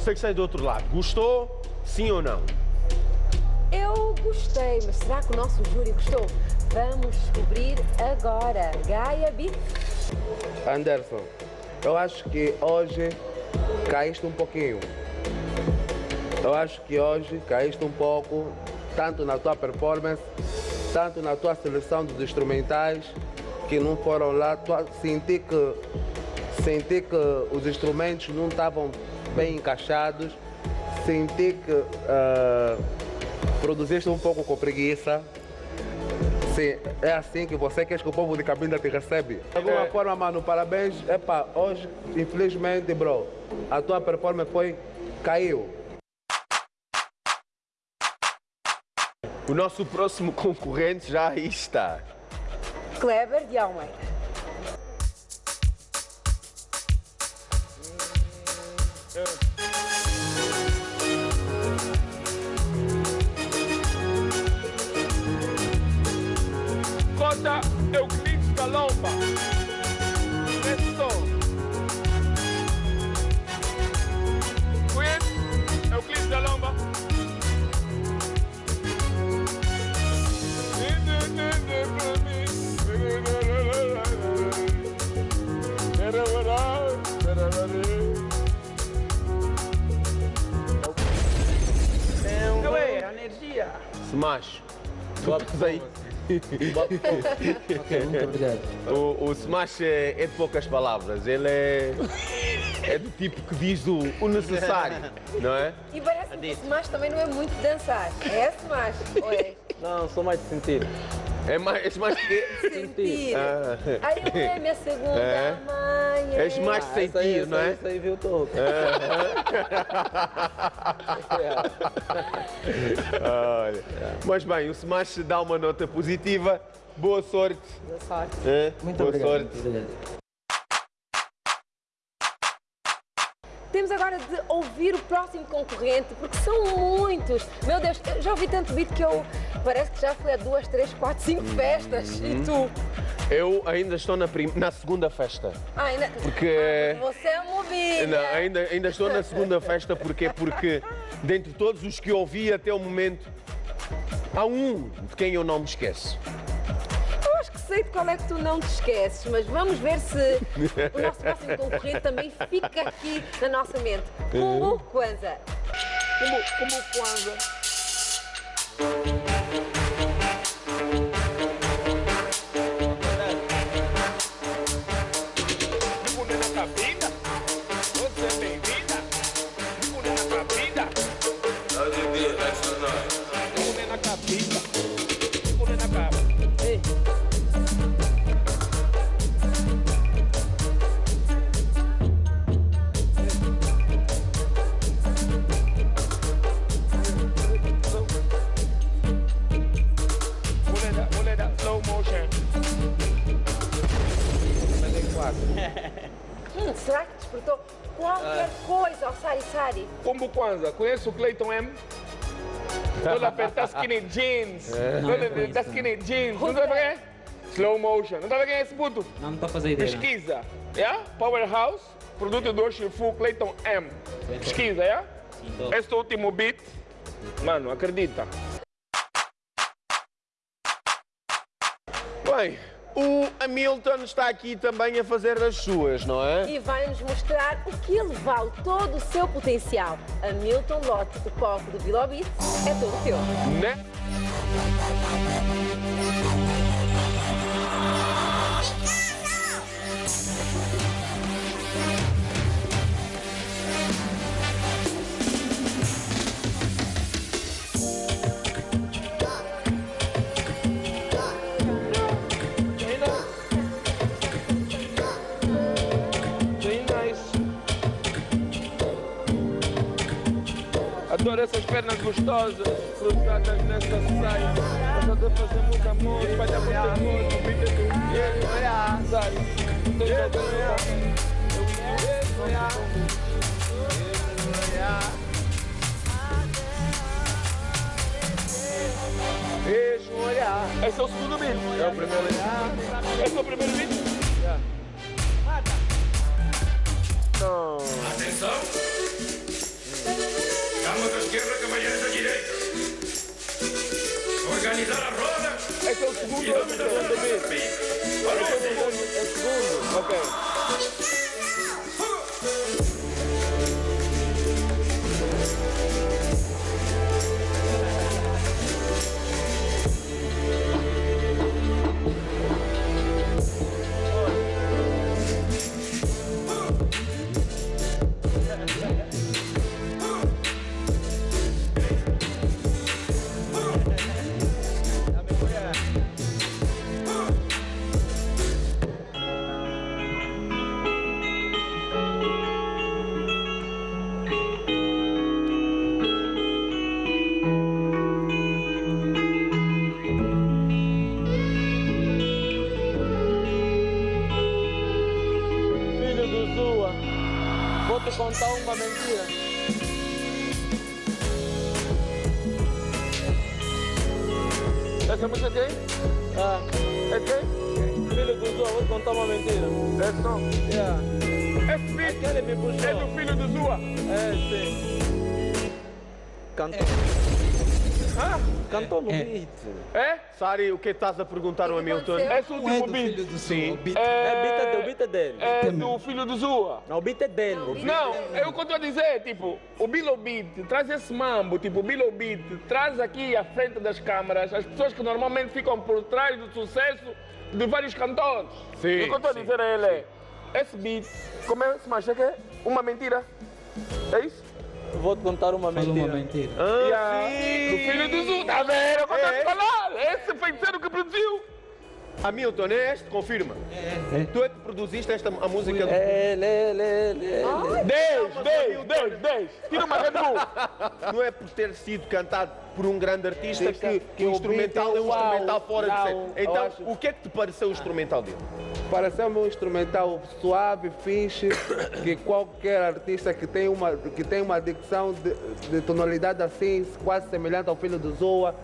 Você que está aí do outro lado, gostou? Sim ou não? Eu gostei, mas será que o nosso júri gostou? Vamos descobrir agora. Gaia Beat. Anderson, eu acho que hoje caíste um pouquinho. Eu acho que hoje caíste um pouco, tanto na tua performance, tanto na tua seleção dos instrumentais, que não foram lá. Tua- Senti que, senti que os instrumentos não estavam bem encaixados. Senti que ah, produziste um pouco com preguiça. Sim, é assim que você quer que o povo de Cabinda te recebe. De alguma forma, mano, parabéns. Epa, hoje, infelizmente, bro, a tua performance foi. caiu. O nosso próximo [laughs] concorrente já aí está. Kleber de Almeida. Cota Euclides Calomba. Esse som. Conhece Euclides Calomba? Não é, energia. Smash. Tu aí? Ok, muito obrigado. O, o Smash é, é de poucas palavras. Ele é, é do tipo que diz o, o necessário, não é? E parece que o Smash também não é muito dançar. É Smash. Ou é? Não, sou mais de sentir. É mais, és mais que... [laughs] Sentir. Ah. Aí eu é minha segunda É? mãe. És mais de Ah, aí, sentir, essa não aí, é? Essa aí viu todo. Olha. Mas bem, o Smash dá uma nota positiva. Boa sorte. Boa sorte. É? Muito Boa obrigado. sorte. muito obrigado. Temos agora de ouvir o próximo concorrente, porque são muitos. Meu Deus, eu já ouvi tanto beat que eu parece que já fui a duas, três, quatro, cinco festas. E tu? Eu ainda estou na, prim- na segunda festa. Ah, ainda... Porque. Você é. Não, ainda, ainda estou na segunda festa, porquê? Porque dentre todos os que ouvi até o momento, há um de quem eu não me esqueço. Sei de qual é que tu não te esqueces, mas vamos ver se o nosso próximo concorrente também fica aqui na nossa mente. Kumbu Kwanza. Como, como Kwanza. Kwanza, conhece o Clayton M? Ele aperta skinny jeans. Não, Ele não conheço, da skinny jeans. Não sabe quem é? Slow motion. Não sabe quem é esse puto? Não estou a fazer ideia. não. Pesquisa. Yeah? Powerhouse, produto do Shifu Clayton M. Pesquisa, yeah? tô. Este último beat, mano, acredita. Bem, o Hamilton está aqui também a fazer as suas, não é? E vai-nos mostrar o que ele vale, todo o seu potencial. Hamilton Lotte, o palco do Bilobit, é todo teu. Né? Essas pernas gostosas, cruzadas nessa saia. Gosto de fazer muito amor, espalhar muito amor, beat do yeah, sai. Tô jogando Beijo, olhar. Esse é o segundo beat. É o primeiro beat. Esse é o primeiro beat? Não. Atenção! Damas da esquerda, cavalheiros da direita. Organizar a roda. Esse é o segundo é o segundo. É o segundo. Ok. Contar uma mentira. Essa música é quem? Ah, é quem? Filho do Zua, vou contar uma mentira. É som? Yeah. Esse beat Aquele me puxou. é do filho do Zua. É, sim. Cantou. Hã? Cantou no beat. É? Sari, o que estás a perguntar ao Hamilton? Esse último beat. Sim. É, beat é, do, o beat é dele. É do filho do Zua. Não, o beat é dele. Não, é o que eu estou a dizer, tipo, o Bilo Beat traz esse mambo, tipo, o Bilo Beat traz aqui à frente das câmaras as pessoas que normalmente ficam por trás do sucesso de vários cantores. Sim, o que eu estou a dizer a ele é, esse beat, como é, se macha que é? Uma mentira. É isso? Vou te contar uma mentira. uma mentira. Ah, Yeah. sim. Do filho do Zua, tá vendo? Eu estou a É. falar, esse feiticeiro que produziu. Hamilton, é este? Confirma. É. Tu é que produziste esta a música do... Ele, ele, ele, ele. 10, 10, 10, 10. Tira uma Red Bull. [laughs] Não é por ter sido cantado por um grande artista que, que o instrumental é um instrumental fora de série. Então, o que é que te pareceu o instrumental dele? Pareceu-me um instrumental suave, fixe, que qualquer artista que tem uma, que tem uma dicção de, de tonalidade assim, quase semelhante ao filho do Zoa,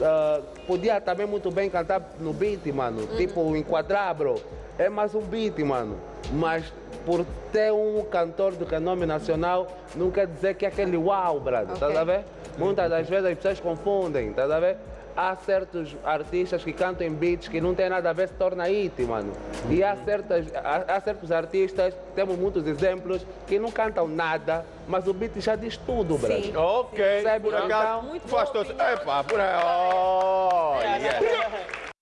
ah, podia também muito bem cantar no beat, mano. Tipo, enquadrar, bro. É mais um beat, mano. Mas por ter um cantor de renome nacional, não quer dizer que é aquele uau, brother. Tá a ver? Muitas das vezes as pessoas confundem, tá a ver? há certos artistas que cantam em beats que não tem nada a ver, se torna hit, mano. E há, certas, há, há certos artistas, temos muitos exemplos, que não cantam nada, mas o beat já diz tudo, brother. Ok, Percebe? por acaso, Então, faz todo... Epá, por aí... Oh, yes.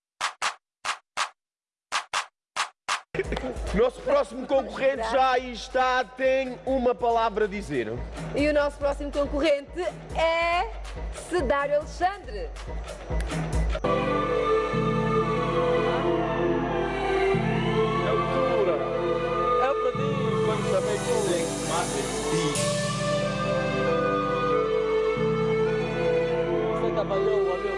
[laughs] Nosso próximo concorrente já aí está, tem uma palavra a dizer. E o nosso próximo concorrente é Cedário Alexandre. É o Zura. É o prodígio. Quando também com Você trabalhou o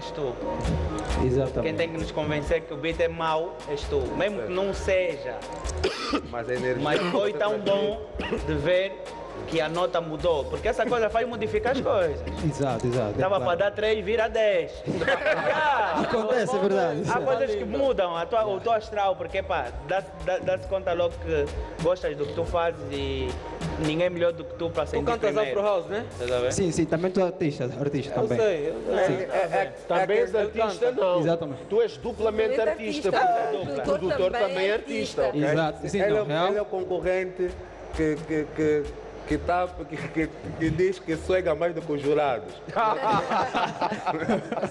és tu. Exatamente. Quem tem que nos convencer que o beat é mau és tu. Mesmo que não seja. Mas a energia. Mas foi tão bom de ver que a nota mudou. Porque essa coisa faz modificar as coisas. Exato, exato. é Dava claro. para dar 3, vira 10. Já. [laughs] Acontece, é verdade. Há coisas que mudam a tua, o teu astral, porque pá, dá-se dá, dá-se conta logo que gostas do que tu fazes e ninguém é melhor do que tu para sentir cantas primeiro. Afro House, né? Estás a ver? Sim, sim, também tu é artista, artista também. sei, eu sei. Sim. É, é, também és artista, não. Exatamente. Tu és duplamente artista. artista. porque Ah, Produtor também é artista. ok? Exato. Sim, ele, não, é- real. ele é o concorrente que, que, que, que, tá, que, que, que diz que sonha mais do que os jurados. [laughs]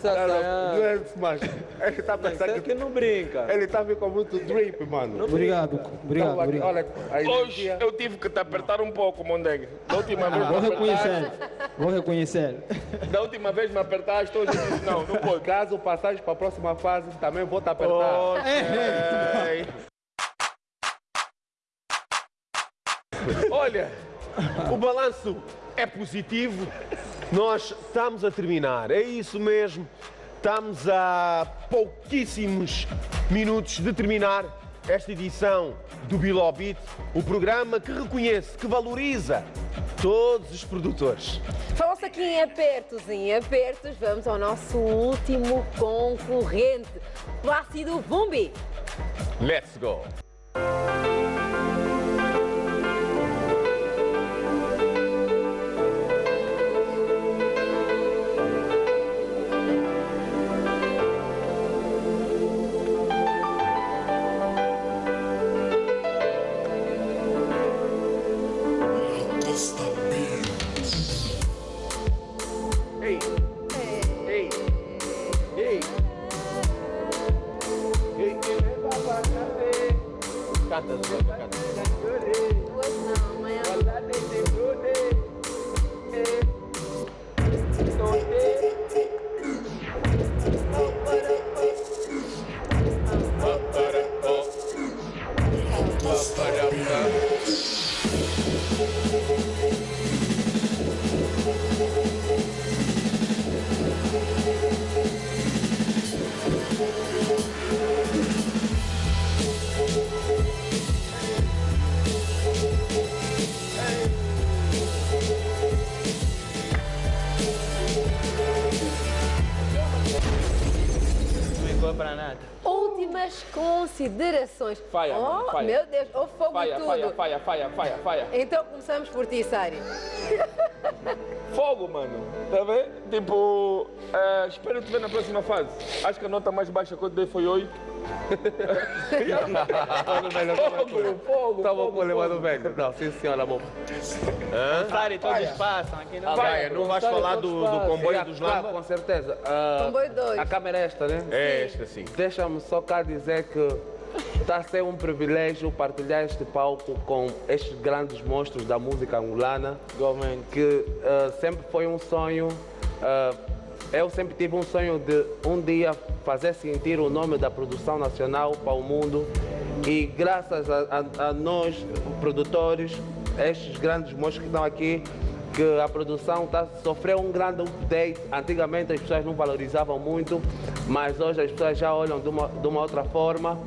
não é mas ele está pensando que, que não brinca. Ele está com muito drip, mano. Obrigado, obrigado, Então, obrigado. Olha, Hoje energia- eu tive que te apertar um pouco, Mondeg. [laughs] Da última vez Ah, vou reconhecer. Vou reconhecer. Da última vez me apertaste, hoje eu disse não, não pode. Caso passares para a próxima fase, também vou te apertar. Ok. Olha, o balanço é positivo. Nós estamos a terminar, é isso mesmo. Estamos a pouquíssimos minutos de terminar esta edição do Bilobit, o programa que reconhece, que valoriza todos os produtores. Falou-se aqui em apertos, em apertos, vamos ao nosso último concorrente, Plácido Bumbi. Let's go! Faia, oh, faia. meu Deus, o fogo Faia, e tudo. faia, faia, faia, faia, faia. Então começamos por ti, Sari. [laughs] Fogo, mano. Tá vendo? Tipo, eh, espero te ver na próxima fase. Acho que a nota mais baixa que eu dei foi 8. fogo, [laughs] fogo, o elevador fogo. velho. Não, sim senhora, bom. Sari, todos passam aqui não Faia, não vais falar do, do comboio dos Claro, Lamba? com certeza. Ah, Comboio dois. A câmera é esta, né? É esta, sim. Deixa-me só cá dizer que está a ser um privilégio partilhar este palco com estes grandes monstros da música angolana, que ah, sempre foi um sonho. ah, eu sempre tive um sonho de um dia fazer sentir o nome da produção nacional para o mundo e graças a, a- a nós, produtores, estes grandes monstros que estão aqui, que a produção tá, sofreu um grande update. Antigamente as pessoas não valorizavam muito, mas hoje as pessoas já olham de uma, de uma outra forma.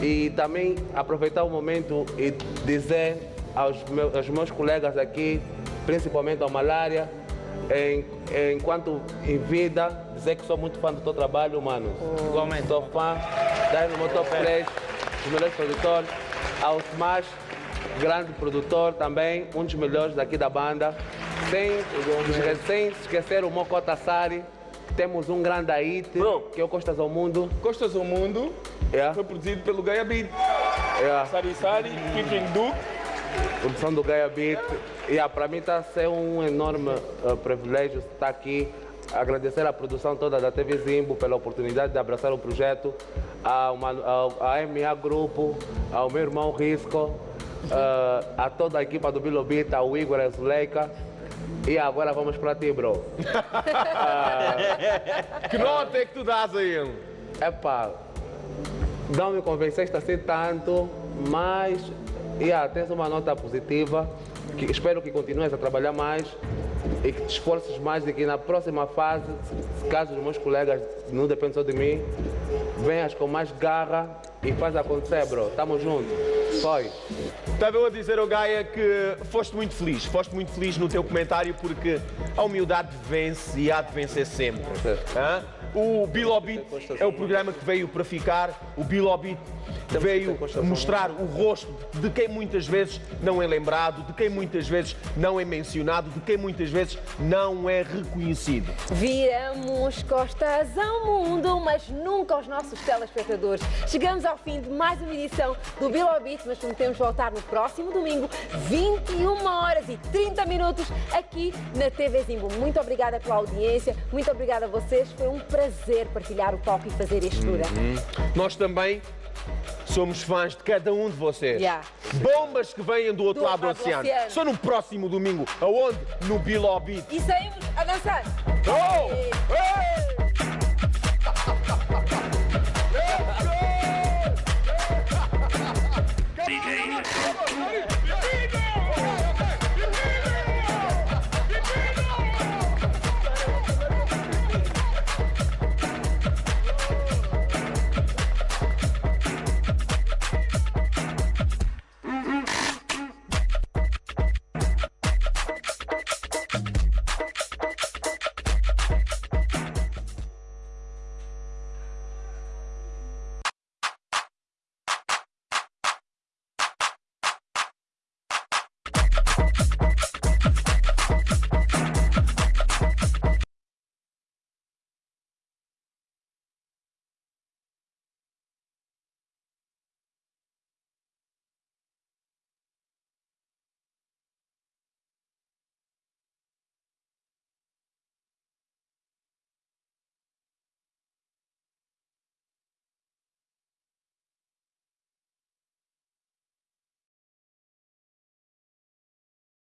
E também aproveitar o momento e dizer aos meus, aos meus colegas aqui, principalmente ao Malária, em- enquanto em vida, dizer que sou muito fã do teu trabalho, mano. Igualmente. Sou fã, daí no meu top 3, os melhores produtores, ao Smash, grande produtor também, um dos melhores daqui da banda. Sem, sem se esquecer o Mokota Sari, temos um grande hit, que é o Costas ao Mundo. Costas ao Mundo Yeah. foi produzido pelo Gaia Beat. Yeah. Sari Sari, featuring Duke. produção do Gaia Beat. E ah, para mim está a ser um enorme ah, privilégio estar aqui. Agradecer à produção toda da TV Zimbo pela oportunidade de abraçar o projeto, ao, Manu- ao, à MA Grupo, ao meu irmão Risco, ah, a toda a equipa do Bilobita, ao Igor e a Zuleika. E agora vamos para ti, bro. [laughs] Que nota é que tu dás a ele? Epá, não me convenceste assim tanto, Mas, yeah, tens uma nota positiva, que espero que continues a trabalhar mais e que te esforces mais e que na próxima fase, se caso os meus colegas não dependem só de mim, venhas com mais garra e faz acontecer, bro. Tamo junto. Foi. Estava a dizer ao Gaia que foste muito feliz, foste muito feliz no teu comentário porque a humildade vence e há de vencer sempre. Hã? O Bilobit é o programa que veio para ficar, o Bilobit veio mostrar o rosto de quem muitas vezes não é lembrado, de quem muitas vezes não é mencionado, de quem muitas vezes não é reconhecido. Viramos costas ao mundo, mas nunca aos nossos telespectadores. Chegamos ao fim de mais uma edição do Bilobit, mas prometemos voltar no próximo domingo, 21 horas e 30 minutos, aqui na TV Zimbo. Muito obrigada pela audiência, muito obrigada a vocês. Foi um prazer prazer partilhar o palco e fazer este Lura. Uhum. Nós também somos fãs de cada um de vocês. Yeah. Bombas que vêm do outro do lado do oceano. do oceano. Só no próximo domingo. Aonde? No Biló Beat. E saímos a dançar. Oh! Hey! Hey!